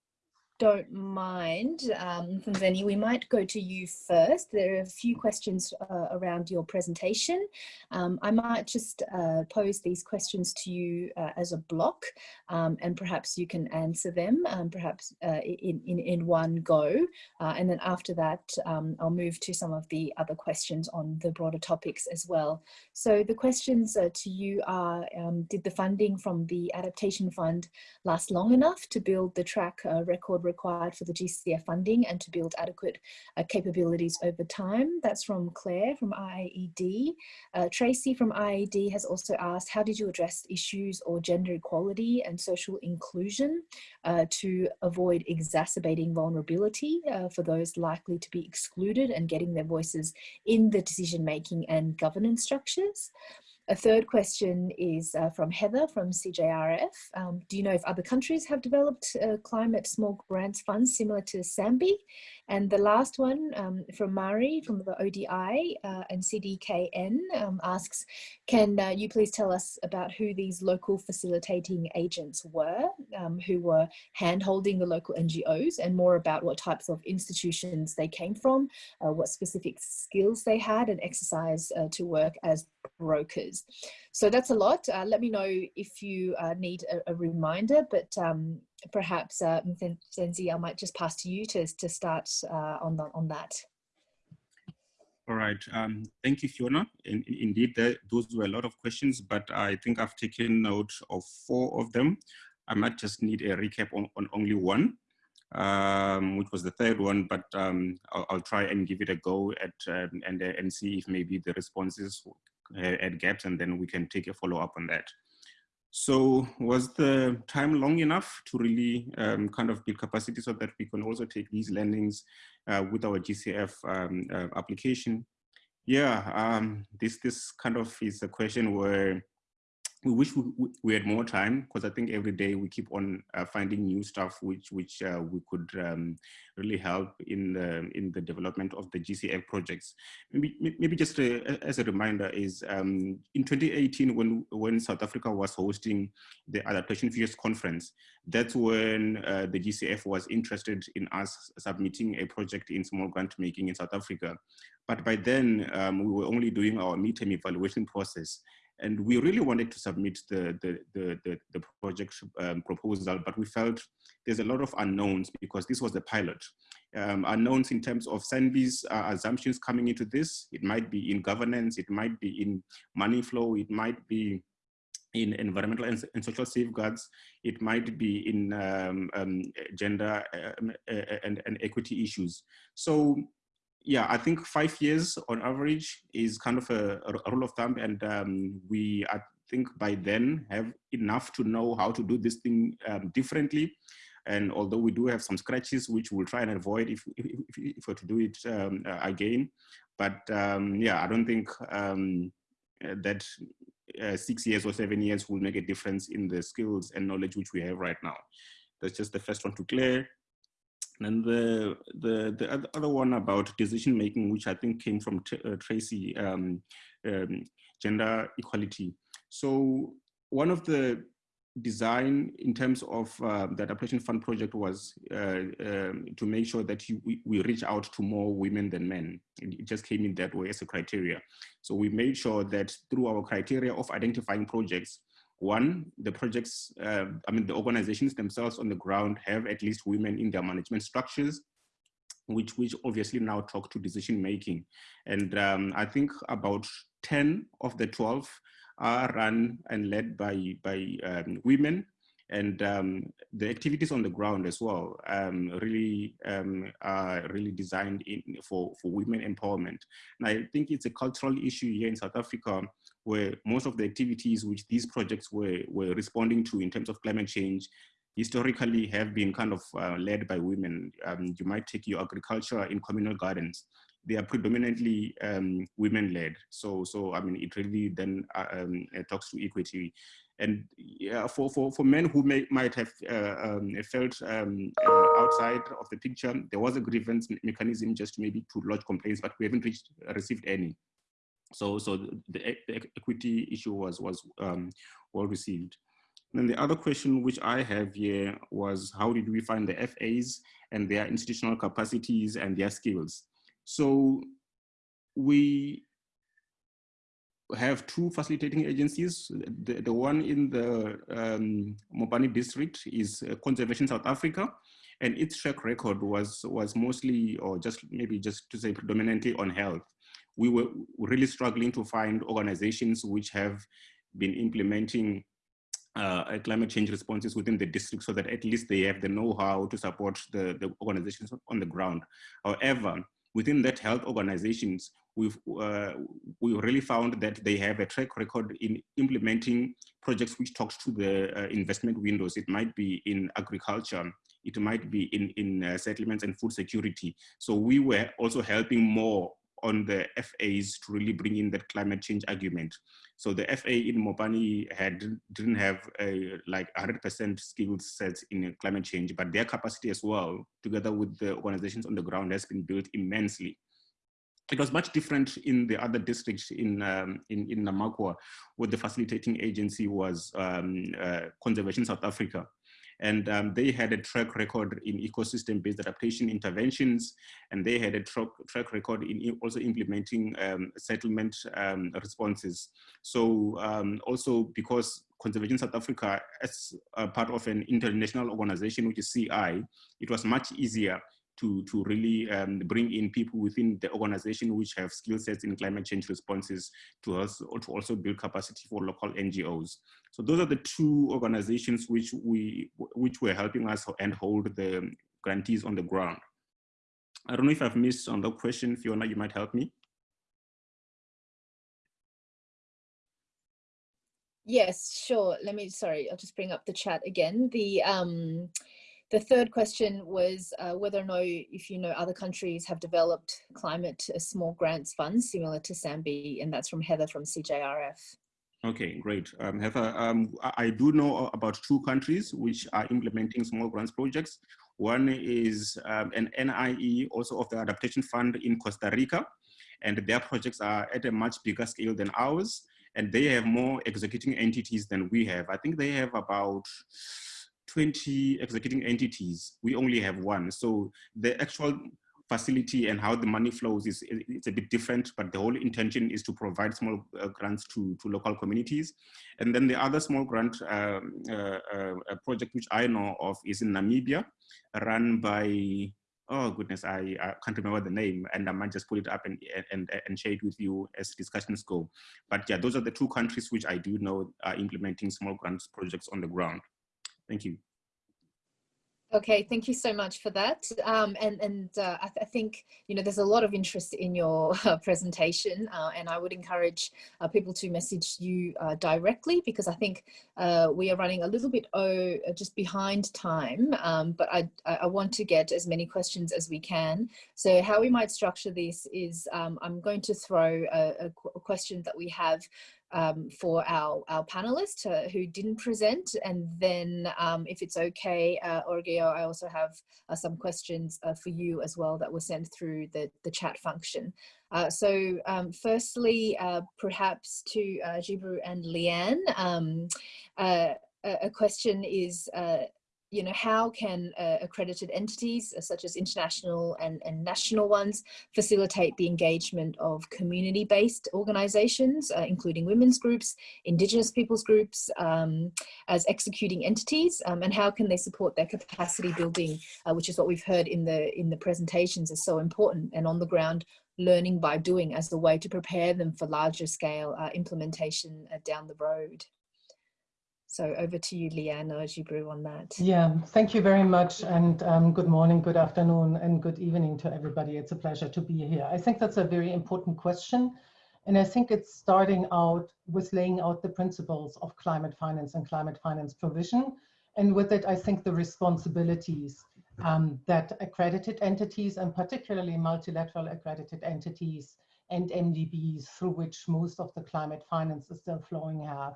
don't mind, um, we might go to you first. There are a few questions uh, around your presentation. Um, I might just uh, pose these questions to you uh, as a block um, and perhaps you can answer them, um, perhaps uh, in, in, in one go. Uh, and then after that, um, I'll move to some of the other questions on the broader topics as well. So the questions uh, to you are, um, did the funding from the Adaptation Fund last long enough to build the track record required for the GCF funding and to build adequate uh, capabilities over time. That's from Claire from IIED. Uh, Tracy from IIED has also asked, how did you address issues or gender equality and social inclusion uh, to avoid exacerbating vulnerability uh, for those likely to be excluded and getting their voices in the decision making and governance structures? A third question is uh, from Heather from CJRF. Um, do you know if other countries have developed uh, climate small grants funds similar to SANBI? And the last one um, from Mari from the ODI uh, and CDKN um, asks, can uh, you please tell us about who these local facilitating agents were, um, who were hand-holding the local NGOs and more about what types of institutions they came from, uh, what specific skills they had and exercise uh, to work as brokers. So that's a lot. Uh, let me know if you uh, need a, a, reminder, but um, perhaps uh, Zenzi, I might just pass to you to, to start uh, on, the, on that. All right. Um, thank you, Fiona. In, in, indeed, those were a lot of questions, but I think I've taken note of four of them. I might just need a recap on, on only one, um, which was the third one, but um, I'll, I'll, try and give it a go at um, and, and see if maybe the responses uh, add gaps and then we can take a follow up on that. So was the time long enough to really um, kind of build capacity so that we can also take these learnings uh, with our GCF um, uh, application? Yeah, um, this, this kind of is a question where we wish we, we had more time because I think every day we keep on uh, finding new stuff which which uh, we could um, really help in the in the development of the GCF projects. Maybe maybe just a, as a reminder is um, in 2018 when when South Africa was hosting the Adaptation Futures Conference, that's when uh, the GCF was interested in us submitting a project in small grant making in South Africa. But by then um, we were only doing our midterm evaluation process and we really wanted to submit the, the, the, the, the project um, proposal, but we felt there's a lot of unknowns because this was the pilot. Um, unknowns in terms of SANBI's uh, assumptions coming into this. It might be in governance, it might be in money flow, it might be in environmental and, and, social safeguards, it might be in um, um, gender um, and, and, equity issues. So yeah, I think five years on average is kind of a, a rule of thumb. And um, we, I think by then have enough to know how to do this thing um, differently. And although we do have some scratches, which we'll try and avoid if, if, if, if we're to do it um, uh, again. But um, yeah, I don't think um, that uh, six years or seven years will make a difference in the skills and knowledge which we have right now. That's just the first one to clear. And the, the, the other one about decision making, which I think came from uh, Tracy, um, um, gender equality. So one of the design in terms of uh, the adaptation fund project was uh, um, to make sure that you, we, we, reach out to more women than men. It just came in that way as a criteria. So we made sure that through our criteria of identifying projects, one, the projects, uh, I mean, the organizations themselves on the ground have at least women in their management structures, which, which obviously now talk to decision making. And um, I think about 10 of the 12 are run and led by, by um, women and um, the activities on the ground as well um, really um, are really designed in, for, for women empowerment. And I think it's a cultural issue here in South Africa where most of the activities which these projects were, were responding to in terms of climate change historically have been kind of uh, led by women. Um, you might take your agriculture in communal gardens. They are predominantly um, women-led. So, so I mean, it really then uh, um, talks to equity. And yeah, for, for, for men who may, might have uh, um, felt um, uh, outside of the picture, there was a grievance mechanism just maybe to lodge complaints, but we haven't reached, received any. So, so the, the equity issue was, was um, well received. then the other question which I have here was how did we find the FAs and their institutional capacities and their skills? So we have two facilitating agencies. The, the one in the um, Mopani district is uh, Conservation South Africa, and its track record was, was mostly, or just maybe just to say predominantly on health we were really struggling to find organizations which have been implementing uh, climate change responses within the district so that at least they have the know-how to support the, the organizations on the ground. However, within that health organizations, we've uh, we really found that they have a track record in implementing projects which talks to the uh, investment windows. It might be in agriculture, it might be in, in uh, settlements and food security. So we were also helping more on the FAs to really bring in that climate change argument. So the FA in Mopani had didn't have a like 100% skill sets in climate change, but their capacity as well, together with the organizations on the ground, has been built immensely. It was much different in the other districts in um, in, in Namakwa, where the facilitating agency was um, uh, Conservation South Africa and um, they had a track record in ecosystem-based adaptation interventions, and they had a track, track record in also implementing um, settlement um, responses. So um, also because Conservation South Africa, as part of an international organization, which is CI, it was much easier to, to really um, bring in people within the organization which have skill sets in climate change responses to us or to also build capacity for local NGOs. So those are the two organizations which we which were helping us and hold the grantees on the ground. I don't know if I've missed on the question, Fiona, you might help me. Yes, sure. Let me, sorry, I'll just bring up the chat again. The um, the third question was uh, whether or not if you know other countries have developed climate uh, small grants funds similar to SANBI, and that's from Heather from CJRF. Okay, great. Um, Heather, um, I do know about two countries which are implementing small grants projects. One is um, an NIE, also of the Adaptation Fund in Costa Rica, and their projects are at a much bigger scale than ours, and they have more executing entities than we have. I think they have about 20 executing entities. We only have one. So the actual facility and how the money flows is it's a bit different, but the whole intention is to provide small uh, grants to, to local communities. And then the other small grant um, uh, uh, project which I know of is in Namibia, run by, oh goodness, I, I, can't remember the name, and I might just pull it up and, and, and share it with you as discussions go. But yeah, those are the two countries which I do know are implementing small grants projects on the ground. Thank you. Okay, thank you so much for that. Um, and and uh, I, th I, think, you know, there's a lot of interest in your *laughs* uh, presentation uh, and I would encourage uh, people to message you uh, directly because I think uh, we are running a little bit oh, just behind time, um, but I, I want to get as many questions as we can. So how we might structure this is um, I'm going to throw a, a, a question that we have um, for our, our panelists uh, who didn't present. And then um, if it's okay, uh, Arghya, I also have uh, some questions uh, for you as well that were sent through the, the chat function. Uh, so um, firstly, uh, perhaps to Gebru and Liane, um, a question is, you know, how can uh, accredited entities uh, such as international and, and national ones facilitate the engagement of community-based organizations, uh, including women's groups, indigenous peoples groups, um, as executing entities, um, and how can they support their capacity building, uh, which is what we've heard in the, in the presentations is so important and on the ground learning by doing as a way to prepare them for larger scale uh, implementation uh, down the road. So over to you, Liane or Gebru on that. Yeah, thank you very much. And um, good morning, good afternoon, and good evening to everybody. It's a pleasure to be here. I think that's a very important question. And I think it's starting out with laying out the principles of climate finance and climate finance provision. And with it, I think the responsibilities um, that accredited entities and particularly multilateral accredited entities and MDBs through which most of the climate finance is still flowing have.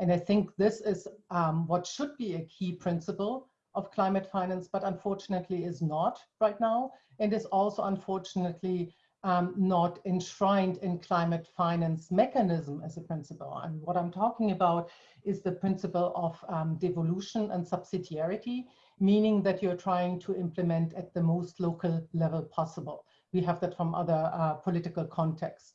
And I think this is um, what should be a key principle of climate finance, but unfortunately is not right now, and is also unfortunately um, not enshrined in climate finance mechanism as a principle. And what I'm talking about is the principle of um, devolution and subsidiarity, meaning that you're trying to implement at the most local level possible. We have that from other uh, political contexts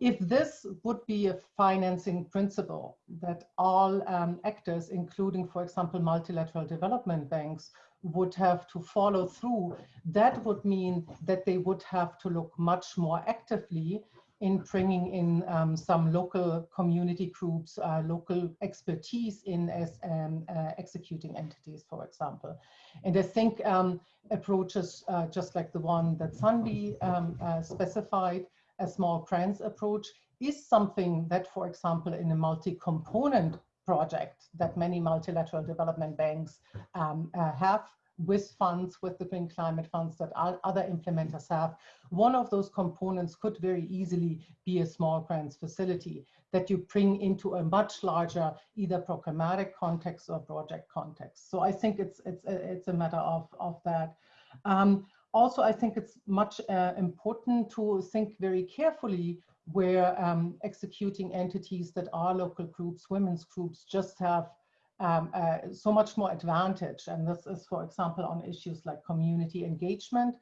if this would be a financing principle that all um, actors, including, for example, multilateral development banks, would have to follow through, that would mean that they would have to look much more actively in bringing in um, some local community groups, uh, local expertise in as um, uh, executing entities, for example. And I think um, approaches uh, just like the one that Sandy um, uh, specified a small grants approach is something that, for example, in a multi-component project that many multilateral development banks um, uh, have with funds, with the green climate funds that other implementers have. One of those components could very easily be a small grants facility that you bring into a much larger either programmatic context or project context. So I think it's it's a, it's a matter of, of that. Um, also, I think it's much uh, important to think very carefully where um, executing entities that are local groups, women's groups, just have um, uh, so much more advantage. And this is, for example, on issues like community engagement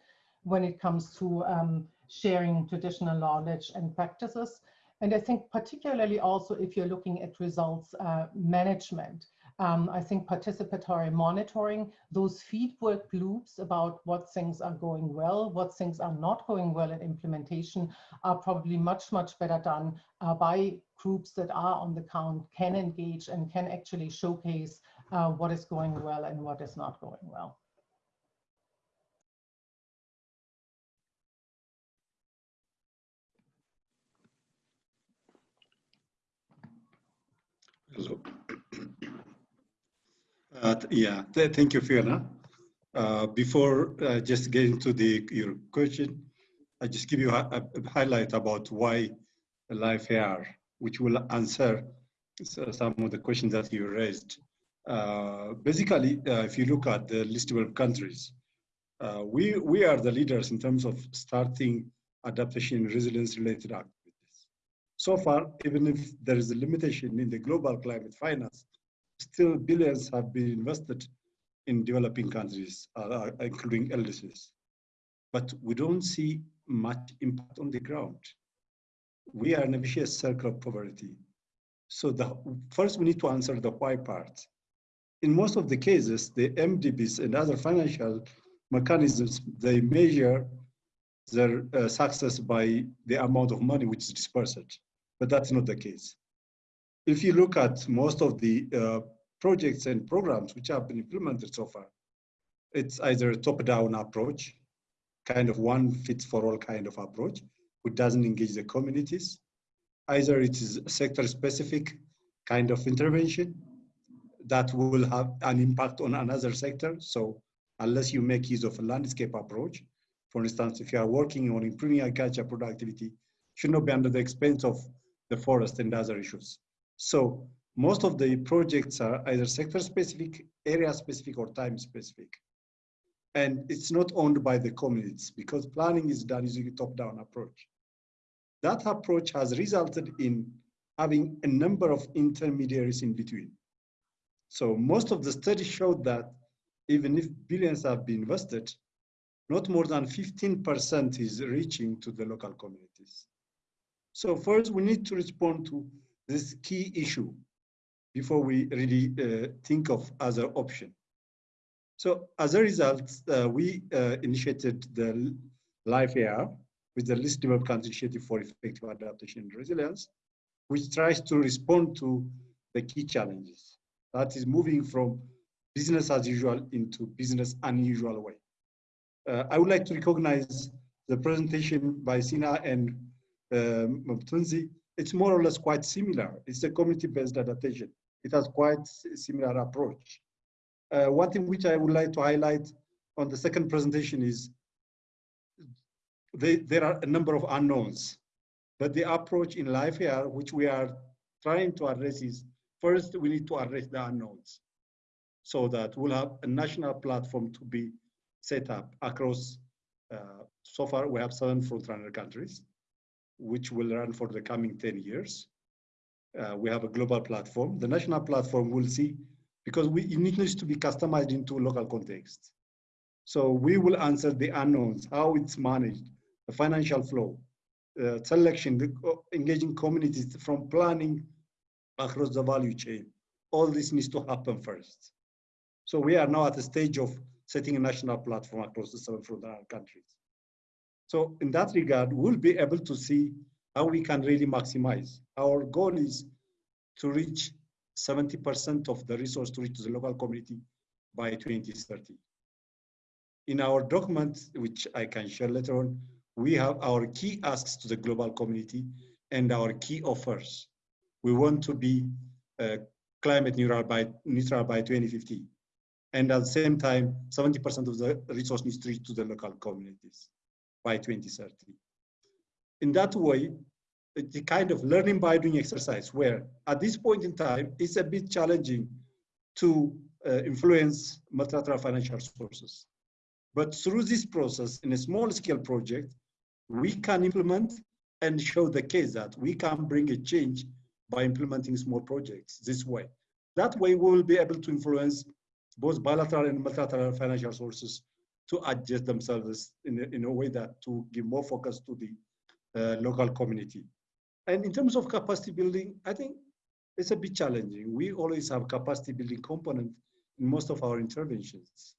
when it comes to um, sharing traditional knowledge and practices. And I think particularly also if you're looking at results uh, management, um, I think participatory monitoring, those feedback loops about what things are going well, what things are not going well in implementation are probably much, much better done uh, by groups that are on the count, can engage and can actually showcase uh, what is going well and what is not going well. Hello. Uh, yeah, th thank you, Fiona. Uh, before uh, just getting to the your question, I just give you a, a highlight about why LifeAR, which will answer some of the questions that you raised. Uh, basically, uh, if you look at the list of countries, uh, we, we are the leaders in terms of starting adaptation and resilience related activities. So far, even if there is a limitation in the global climate finance, still billions have been invested in developing countries, uh, uh including LDCs. But we don't see much impact on the ground. We are in a vicious circle of poverty. So the, first we need to answer the why part. In most of the cases, the MDBs and other financial mechanisms, they measure their uh, success by the amount of money which is dispersed, but that's not the case. If you look at most of the uh, projects and programs which have been implemented so far, it's either a top-down approach, kind of one fits for all kind of approach, which doesn't engage the communities. Either it is sector-specific kind of intervention that will have an impact on another sector. So unless you make use of a landscape approach. For instance, if you are working on improving agriculture productivity, should not be under the expense of the forest and other issues. So most of the projects are either sector specific, area specific, or time specific. And it's not owned by the communities because planning is done using a top-down approach. That approach has resulted in having a number of intermediaries in between. So most of the studies showed that even if billions have been invested, not more than 15% is reaching to the local communities. So first we need to respond to this key issue before we really uh, think of other option. So as a result, uh, we uh, initiated the LIFE AR with the Least Developed Country Initiative for Effective Adaptation and Resilience, which tries to respond to the key challenges. That is moving from business as usual into business unusual way. Uh, I would like to recognize the presentation by Sina and um. It's more or less quite similar. It's a community-based adaptation. It has quite similar approach. Uh, one thing which I would like to highlight on the second presentation is they, there are a number of unknowns, but the approach in LIFE AR, which we are trying to address is first we need to address the unknowns so that we'll have a national platform to be set up across, uh, so far we have seven frontrunner countries, which will run for the coming 10 years. Uh, we have a global platform. The national platform will see, because we, it needs to be customized into local context. So we will answer the unknowns, how it's managed, the financial flow, uh, selection, the, uh, engaging communities from planning across the value chain. All this needs to happen first. So we are now at the stage of setting a national platform across the seven frontier countries. So in that regard, we'll be able to see how we can really maximize. Our goal is to reach 70% of the resource to reach the local community by 2030. In our document, which I can share later on, we have our key asks to the global community and our key offers. We want to be uh, climate neutral by, neutral by 2050 and at the same time, 70% of the resource needs to reach to the local communities by 2030. In that way, the kind of learning by doing exercise where at this point in time, it's a bit challenging to uh, influence multilateral financial sources. But through this process, in a small scale project, we can implement and show the case that we can bring a change by implementing small projects this way. That way, we will be able to influence both bilateral and multilateral financial sources to adjust themselves in a, in a way that to give more focus to the uh, local community. And in terms of capacity building, I think it's a bit challenging. We always have capacity building component in most of our interventions.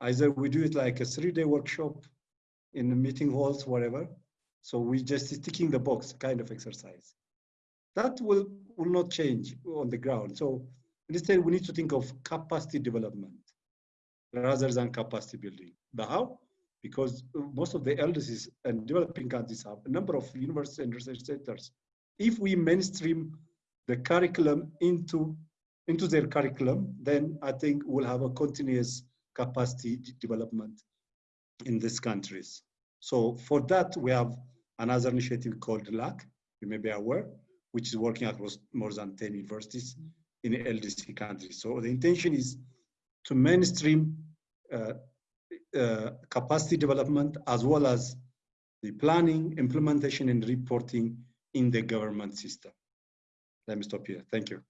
Either we do it like a three-day workshop in the meeting halls, whatever. So we just ticking the box kind of exercise. That will, will not change on the ground. So Instead, we need to think of capacity development rather than capacity building. The how? Because most of the LDCs and developing countries have a number of universities and research centers. If we mainstream the curriculum into, into their curriculum, then I think we'll have a continuous capacity development in these countries. So for that, we have another initiative called LAC, you may be aware, which is working across more than 10 universities in LDC countries. So the intention is to mainstream uh, uh, capacity development as well as the planning, implementation, and reporting in the government system. Let me stop here. Thank you.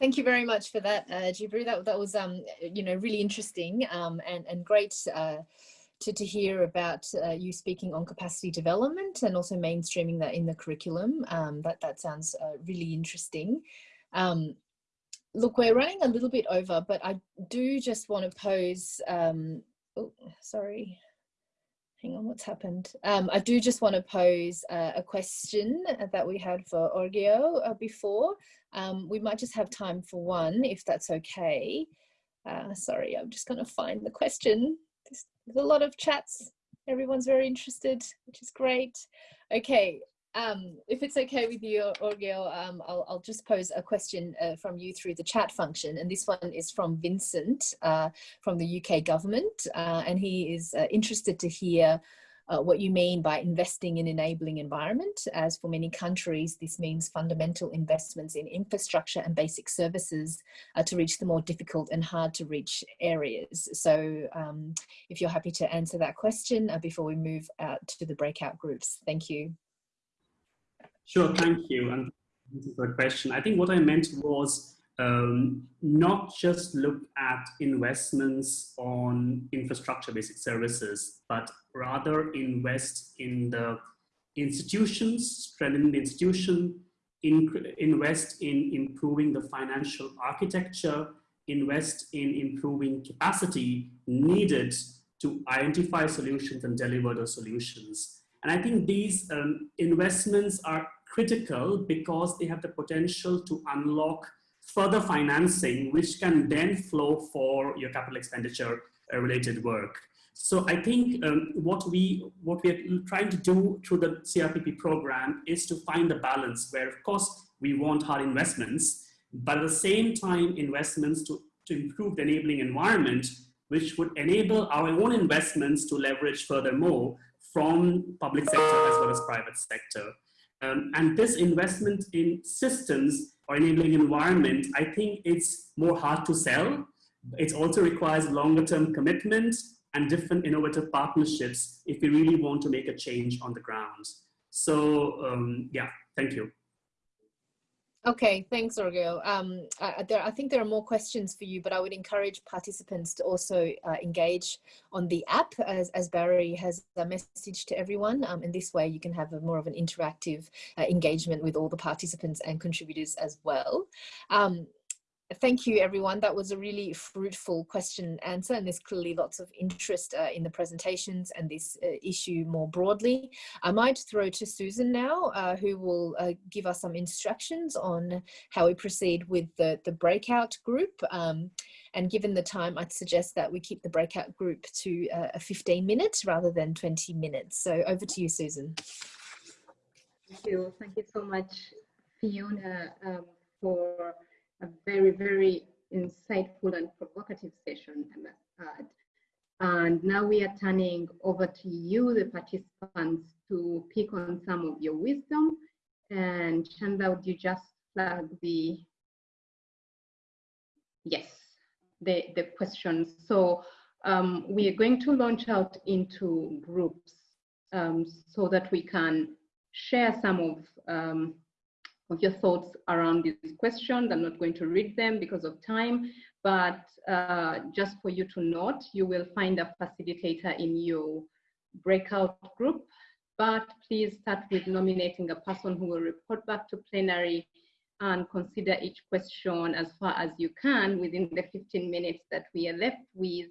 Thank you very much for that, uh, Gebru. That, that was, um, you know, really interesting um, and, and great uh, to, to hear about uh, you speaking on capacity development and also mainstreaming that in the curriculum. Um, that, that sounds uh, really interesting. Um, look, we're running a little bit over, but I do just want to pose, um, oh, sorry, hang on, what's happened? Um, I do just want to pose uh, a question that we had for Arghya uh, before. Um, we might just have time for one, if that's okay. Uh, sorry, I'm just going to find the question. There's, a lot of chats. Everyone's very interested, which is great. Okay, um, if it's okay with you, Arghya, um, I'll, I'll, just pose a question uh, from you through the chat function. And this one is from Vincent uh, from the UK government. Uh, and he is uh, interested to hear uh, what you mean by investing in enabling environment, as for many countries, this means fundamental investments in infrastructure and basic services uh, to reach the more difficult and hard to reach areas. So um, if you're happy to answer that question uh, before we move out to the breakout groups, thank you. Sure, thank you. And is a question. I think what I meant was um, not just look at investments on infrastructure basic services, but rather invest in the institutions, strengthen the institution, in, invest in improving the financial architecture, invest in improving capacity needed to identify solutions and deliver those solutions. And I think these um, investments are critical because they have the potential to unlock further financing, which can then flow for your capital expenditure uh, related work. So I think um, what we what we are trying to do through the CRPP program is to find the balance where, of course, we want hard investments, but at the same time, investments to, to improve the enabling environment, which would enable our own investments to leverage furthermore from public sector as well as private sector. Um, and this investment in systems enabling environment, I think it's more hard to sell. It also requires longer term commitment and different innovative partnerships if we really want to make a change on the ground. So um, yeah, thank you. Okay, thanks, Arghya. Um, I, there, I think there are more questions for you, but I would encourage participants to also uh, engage on the app as, as Barry has a message to everyone. Um, in this way, you can have a more of an interactive uh, engagement with all the participants and contributors as well. Um, thank you everyone. That was a really fruitful question and answer and there's clearly lots of interest uh, in the presentations and this uh, issue more broadly. I might throw to susan now uh, who will uh, give us some instructions on how we proceed with the the breakout group. Um, and given the time i'd suggest that we keep the breakout group to uh, a 15 minutes rather than 20 minutes. So over to you susan. Thank you. Thank you so much fiona um, for a very, very insightful and provocative session, I must add. And now we are turning over to you, the participants, to pick on some of your wisdom. And Chanda, would you just flag the, yes, the, the questions. So um, we are going to launch out into groups um, so that we can share some of um, of your thoughts around these questions. I'm not going to read them because of time, but uh, just for you to note, you will find a facilitator in your breakout group, but please start with nominating a person who will report back to plenary and consider each question as far as you can within the 15 minutes that we are left with.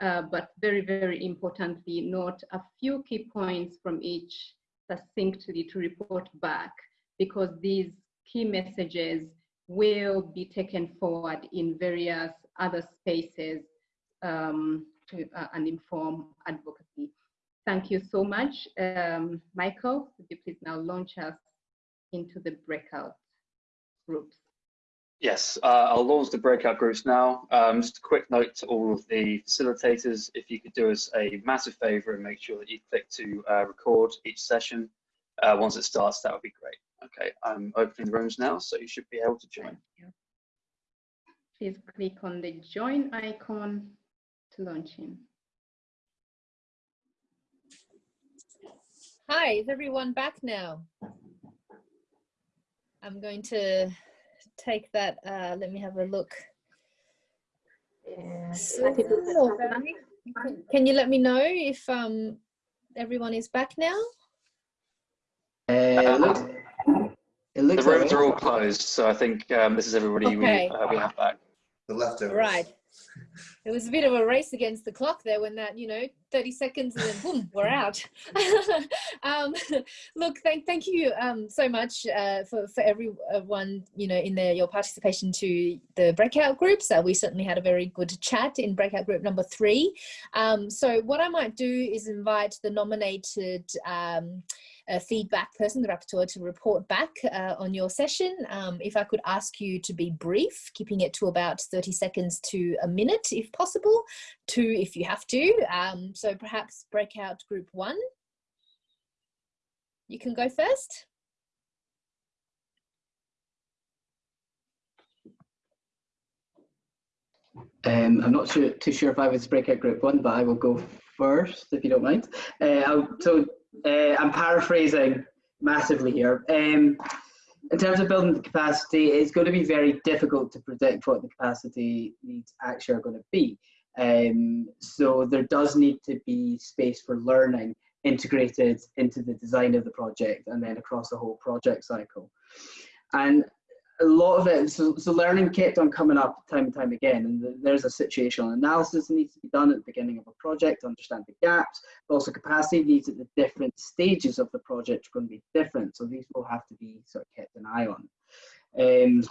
Uh, but very, very importantly, note a few key points from each succinctly to report back because these key messages will be taken forward in various other spaces um, to, uh, and inform advocacy. Thank you so much. Um, Michael, could you please now launch us into the breakout groups? Yes, uh, I'll launch the breakout groups now. Um, just a quick note to all of the facilitators, if you could do us a massive favor and make sure that you click to uh, record each session. Uh, once it starts, that would be great. Okay, I'm opening the rooms now, so you should be able to join. Please click on the join icon to launch in. Hi, is everyone back now? I'm going to take that. Uh, let me have a look. can you let me know if um, everyone is back now? Uh, it looks, it looks the rooms like are all closed, so I think um, this is everybody okay. we, uh, we have back. The leftovers. Right it was a bit of a race against the clock there when that you know 30 seconds and then boom we're out *laughs* um, *laughs* look thank thank you um, so much uh, for for everyone you know in the your participation to the breakout groups uh, we certainly had a very good chat in breakout group number three um, so what i might do is invite the nominated a feedback person, the rapporteur, to report back uh, on your session. Um, if I could ask you to be brief, keeping it to about 30 seconds to a minute, if possible, two if you have to. Um, so perhaps breakout group one. You can go first. Um, I'm not sure, too sure if I was breakout group one, but I will go first if you don't mind. Uh, so uh, I'm paraphrasing massively here. Um, in terms of building the capacity, it's going to be very difficult to predict what the capacity needs actually are going to be. Um, so there does need to be space for learning integrated into the design of the project and then across the whole project cycle. And a lot of it, so, so learning kept on coming up time and time again, and there's a situational analysis that needs to be done at the beginning of a project to understand the gaps, but also capacity needs at the different stages of the project are going to be different, so these will have to be sort of kept an eye on. Um,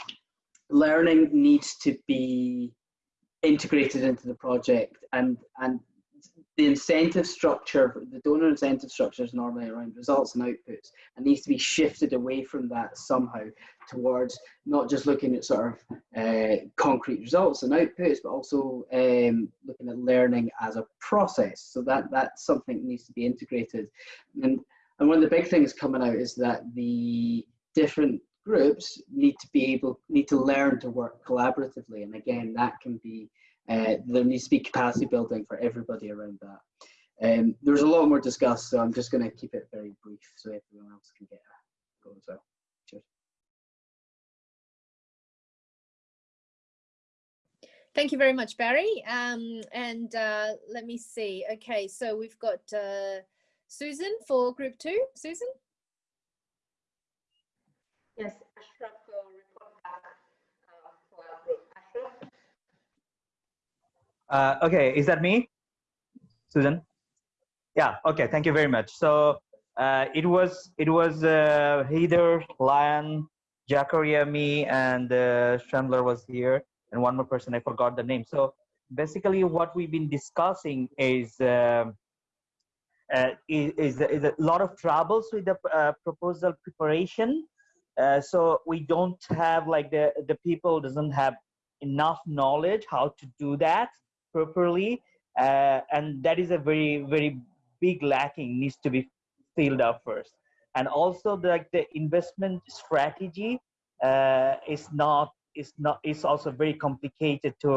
learning needs to be integrated into the project and and the incentive structure, the donor incentive structure is normally around results and outputs and needs to be shifted away from that somehow towards not just looking at sort of uh, concrete results and outputs, but also um, looking at learning as a process. So that that's something that needs to be integrated. And, and one of the big things coming out is that the different groups need to be able, need to learn to work collaboratively. And again, that can be uh, there needs to be capacity building for everybody around that. Um, there's a lot more discussed, so I'm just going to keep it very brief so everyone else can get a go as well. Cheers. Thank you very much, Barry. Um, and uh, let me see. Okay, so we've got uh, Susan for group two. Susan? Yes, Ashraf will report back uh, for our group. Ashraf? Uh, okay, is that me, Susan? Yeah. Okay. Thank you very much. So uh, it was it was uh, Heather, Lion, Jakaria, me, and uh, Chandler was here, and one more person I forgot the name. So basically, what we've been discussing is. Um, uh, is, is, is, a lot of troubles with the uh, proposal preparation. Uh, so we don't have like the the people doesn't have enough knowledge how to do that properly uh, and that is a very very big lacking needs to be filled up first. And also the, like the investment strategy uh, is not is not is also very complicated to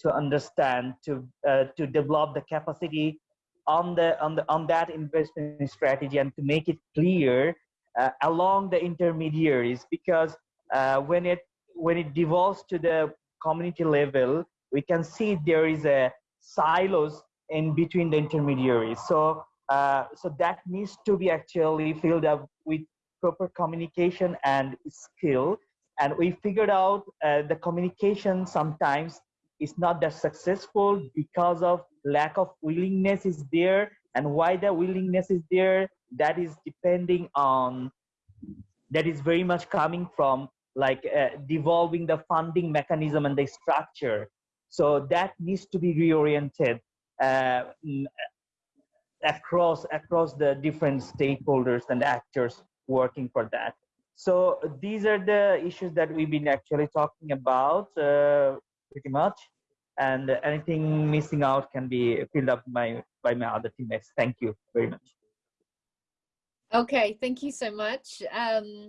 to understand to uh, to develop the capacity on the on the on that investment strategy and to make it clear uh, along the intermediaries. Because uh, when it when it devolves to the community level we can see there is a silos in between the intermediaries. So, uh, so that needs to be actually filled up with proper communication and skill. And we figured out uh, the communication sometimes is not that successful because of lack of willingness is there. And why the willingness is there, that is depending on, that is very much coming from like uh, devolving the funding mechanism and the structure. So that needs to be reoriented uh, across across the different stakeholders and actors working for that. So these are the issues that we've been actually talking about uh, pretty much. And anything missing out can be filled up by, by my other teammates. Thank you very much. Okay, thank you so much. Um,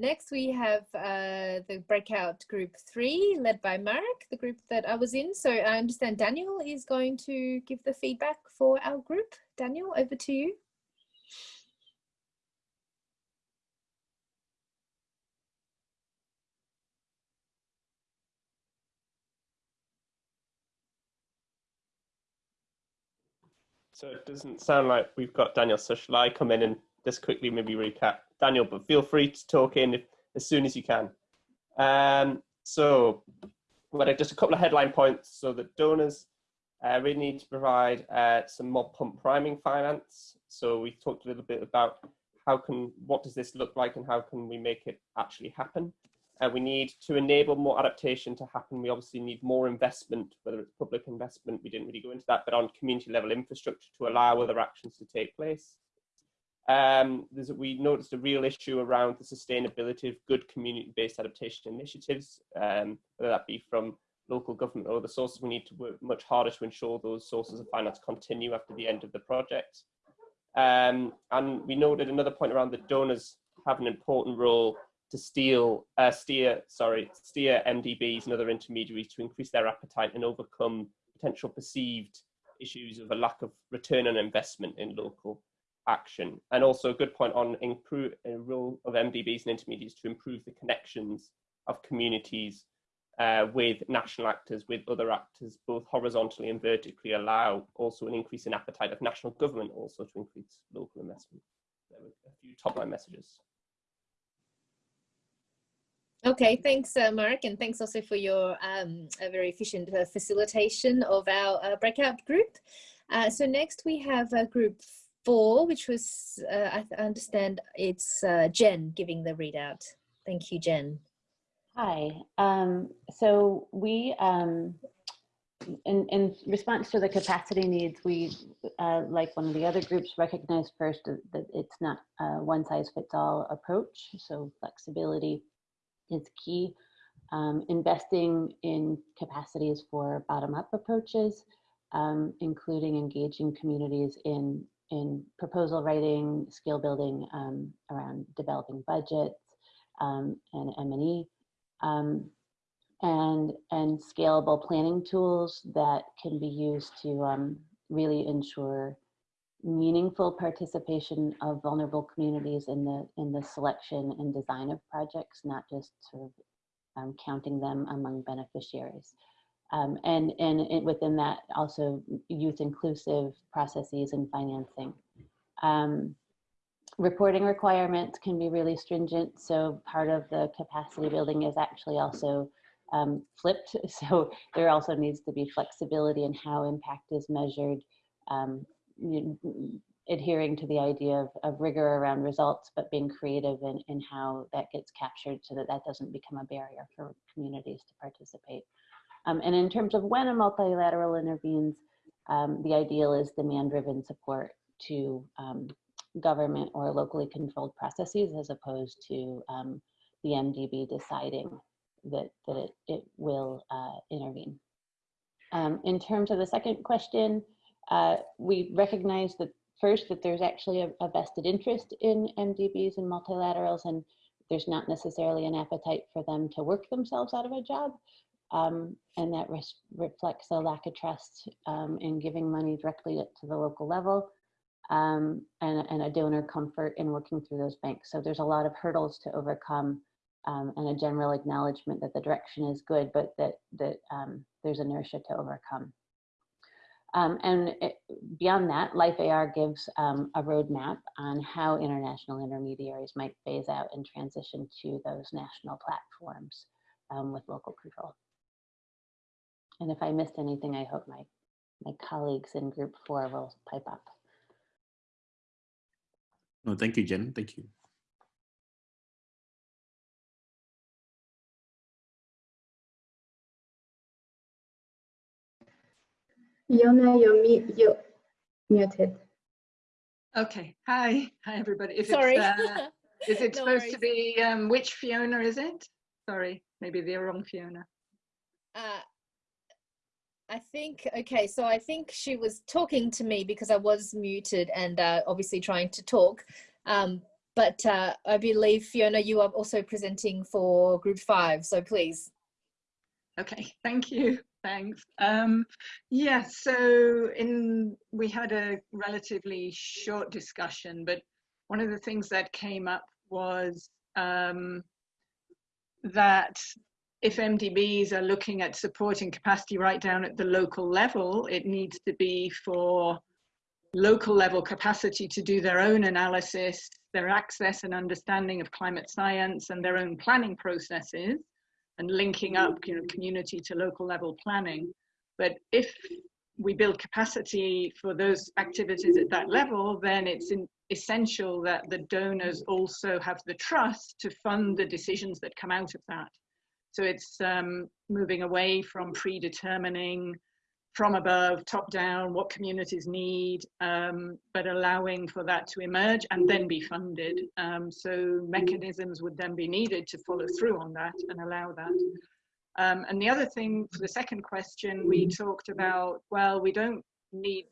next, we have uh, the breakout group three, led by Marek, the group that I was in. So I understand Daniel is going to give the feedback for our group. Daniel, over to you. So it doesn't sound like we've got Daniel. So shall I come in and just quickly maybe recap Daniel? But feel free to talk in if, as soon as you can. Um, so, well, just a couple of headline points. So the donors uh, really need to provide uh, some more pump priming finance. So we talked a little bit about how can what does this look like and how can we make it actually happen. Uh, we need to enable more adaptation to happen. We obviously need more investment, whether it's public investment, we didn't really go into that, but on community level infrastructure to allow other actions to take place. Um, we noticed a real issue around the sustainability of good community-based adaptation initiatives, um, whether that be from local government or other sources. We need to work much harder to ensure those sources of finance continue after the end of the project. Um, and we noted another point around the donors have an important role to steal, uh, steer, sorry, steer MDBs and other intermediaries to increase their appetite and overcome potential perceived issues of a lack of return on investment in local action. And also a good point on improve a role of MDBs and intermediaries to improve the connections of communities uh, with national actors, with other actors, both horizontally and vertically, allow also an increase in appetite of national government also to increase local investment. There were a few top line messages. Okay, thanks, uh, Mark, and thanks also for your um, very efficient uh, facilitation of our uh, breakout group. Uh, so next we have group four, which was, uh, I understand it's Jen giving the readout. Thank you, Jen. Hi. Um, so we, um, in, in response to the capacity needs, we, like one of the other groups, recognized first that it's not a one-size-fits-all approach, so flexibility is key. Um, investing in capacities for bottom-up approaches, um, including engaging communities in, in proposal writing, skill building um, around developing budgets um, and M&E, um, and, and scalable planning tools that can be used to um, really ensure meaningful participation of vulnerable communities in the in the selection and design of projects, not just sort of um, counting them among beneficiaries. Um, and and it, within that, also youth inclusive processes and financing. Um, reporting requirements can be really stringent, so part of the capacity building is actually also um, flipped. *laughs* So there also needs to be flexibility in how impact is measured um, adhering to the idea of, of rigor around results, but being creative in, in how that gets captured so that that doesn't become a barrier for communities to participate. Um, and in terms of when a multilateral intervenes, um, the ideal is demand-driven support to um, government or locally controlled processes as opposed to um, the MDB deciding that, that it, it will uh, intervene. Um, in terms of the second question, uh, we recognize that first that there's actually a, a, vested interest in MDBs and multilaterals and there's not necessarily an appetite for them to work themselves out of a job. Um, and that reflects a lack of trust um, in giving money directly to the local level um, and, and, a donor comfort in working through those banks. So there's a lot of hurdles to overcome um, and a general acknowledgement that the direction is good, but that, that um, there's inertia to overcome. Um, and it, beyond that, Life AR gives a roadmap on how international intermediaries might phase out and transition to those national platforms with local control. And if I missed anything, I hope my, my colleagues in group four will pipe up. No, thank you, Jen. Thank you. Yona, you're, you're muted. Okay. Hi. Hi, everybody. If Sorry. Uh, *laughs* Is it No supposed worries. to be, um, which Fiona is it? Sorry, maybe the wrong Fiona. Uh, I think, okay, so I think she was talking to me because I was muted and uh, obviously trying to talk. Um, but uh, I believe, Fiona, you are also presenting for group five, so please. Okay, *laughs* thank you. Thanks. Um, yeah, so in we had a relatively short discussion, but one of the things that came up was um, that if MDBs are looking at supporting capacity right down at the local level, it needs to be for local level capacity to do their own analysis, their access and understanding of climate science and their own planning processes and linking up you know, community to local level planning. But if we build capacity for those activities at that level, then it's essential that the donors also have the trust to fund the decisions that come out of that. So it's um, moving away from predetermining from above, top down, what communities need, um, but allowing for that to emerge and then be funded. Um, so mechanisms would then be needed to follow through on that and allow that. Um, and the other thing for the second question, we talked about, well, we don't need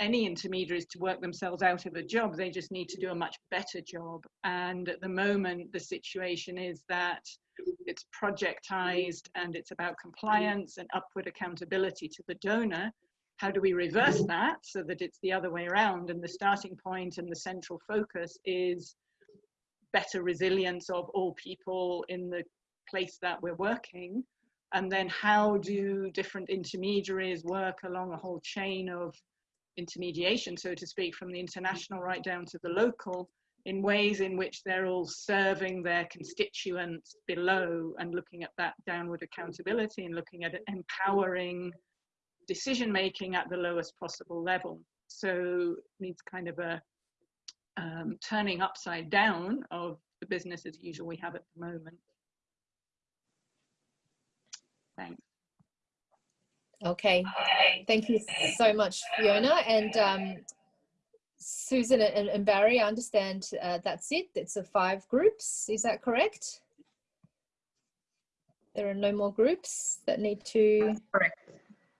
any intermediaries to work themselves out of a job, they just need to do a much better job. And at the moment, the situation is that it's projectized and it's about compliance and upward accountability to the donor. How do we reverse that so that it's the other way around? And the starting point and the central focus is better resilience of all people in the place that we're working. And then how do different intermediaries work along a whole chain of intermediation, so to speak, from the international right down to the local in ways in which they're all serving their constituents below and looking at that downward accountability and looking at empowering decision making at the lowest possible level. So it needs kind of a um, turning upside down of the business as usual we have at the moment. Thanks. Okay, thank you so much, Fiona. And um, Susan and, and, Barry, I understand uh, that's it. It's a five groups. Is that correct? There are no more groups that need to. correct.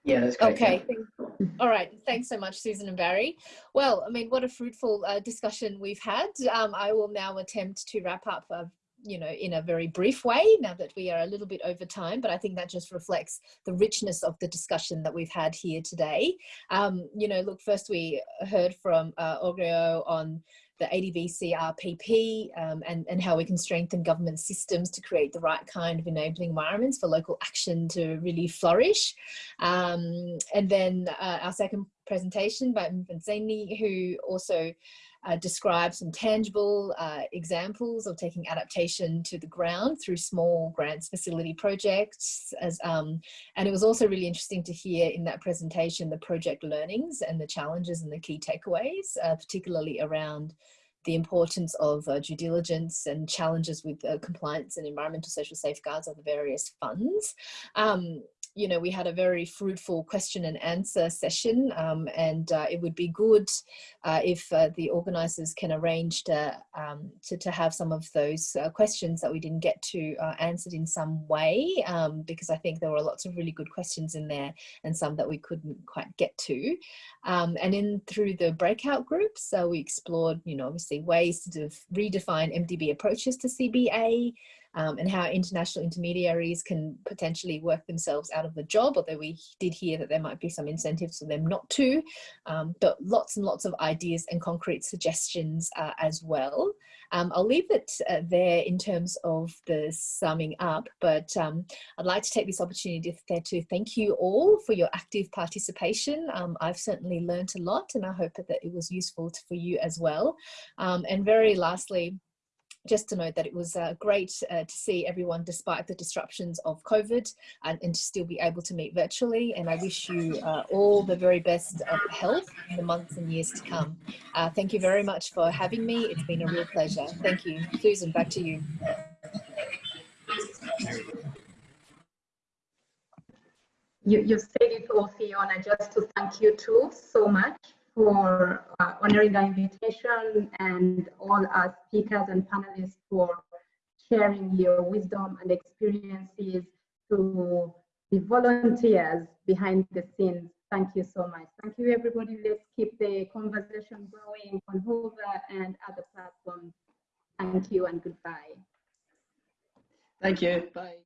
Yeah, that's correct. Okay. Yeah. All right. Thanks so much, Susan and Barry. Well, I mean, what a fruitful uh, discussion we've had. Um, I will now attempt to wrap up uh, you know, in a very brief way now that we are a little bit over time, but I think that just reflects the richness of the discussion that we've had here today. Um, you know, look, first we heard from uh, on the ADB CRPP um, and, and how we can strengthen government systems to create the right kind of enabling environments for local action to really flourish. Um, and then uh, our second presentation by Mvanzeni, who also uh, describe some tangible uh, examples of taking adaptation to the ground through small grants facility projects. As, um, and it was also really interesting to hear in that presentation the project learnings and the challenges and the key takeaways, uh, particularly around the importance of uh, due diligence and challenges with uh, compliance and environmental social safeguards of the various funds. Um, you know, we had a very fruitful question and answer session um, and uh, it would be good uh, if uh, the organizers can arrange to, um, to, to, have some of those uh, questions that we didn't get to uh, answered in some way um, because I think there were lots of really good questions in there and some that we couldn't quite get to. Um, and then through the breakout groups, so we explored, you know, obviously ways to redefine MDB approaches to CBA, um, and how international intermediaries can potentially work themselves out of the job, although we did hear that there might be some incentives for them not to, um, but lots and lots of ideas and concrete suggestions uh, as well. Um, I'll leave it uh, there in terms of the summing up, but um, I'd like to take this opportunity there to thank you all for your active participation. Um, I've certainly learned a lot and I hope that it was useful for you as well. Um, and very lastly, just to note that it was uh, great uh, to see everyone despite the disruptions of COVID and, and, to still be able to meet virtually. And I wish you uh, all the very best of health in the months and years to come. Uh, thank you very much for having me. It's been a real pleasure. Thank you. Susan, back to you. You, you said it all, Fiona, just to thank you too so much for uh, honoring the invitation and all our speakers and panelists for sharing your wisdom and experiences to the volunteers behind the scenes. Thank you so much. Thank you, everybody. Let's keep the conversation going on Whova and other platforms. Thank you and goodbye. Thank you. Bye.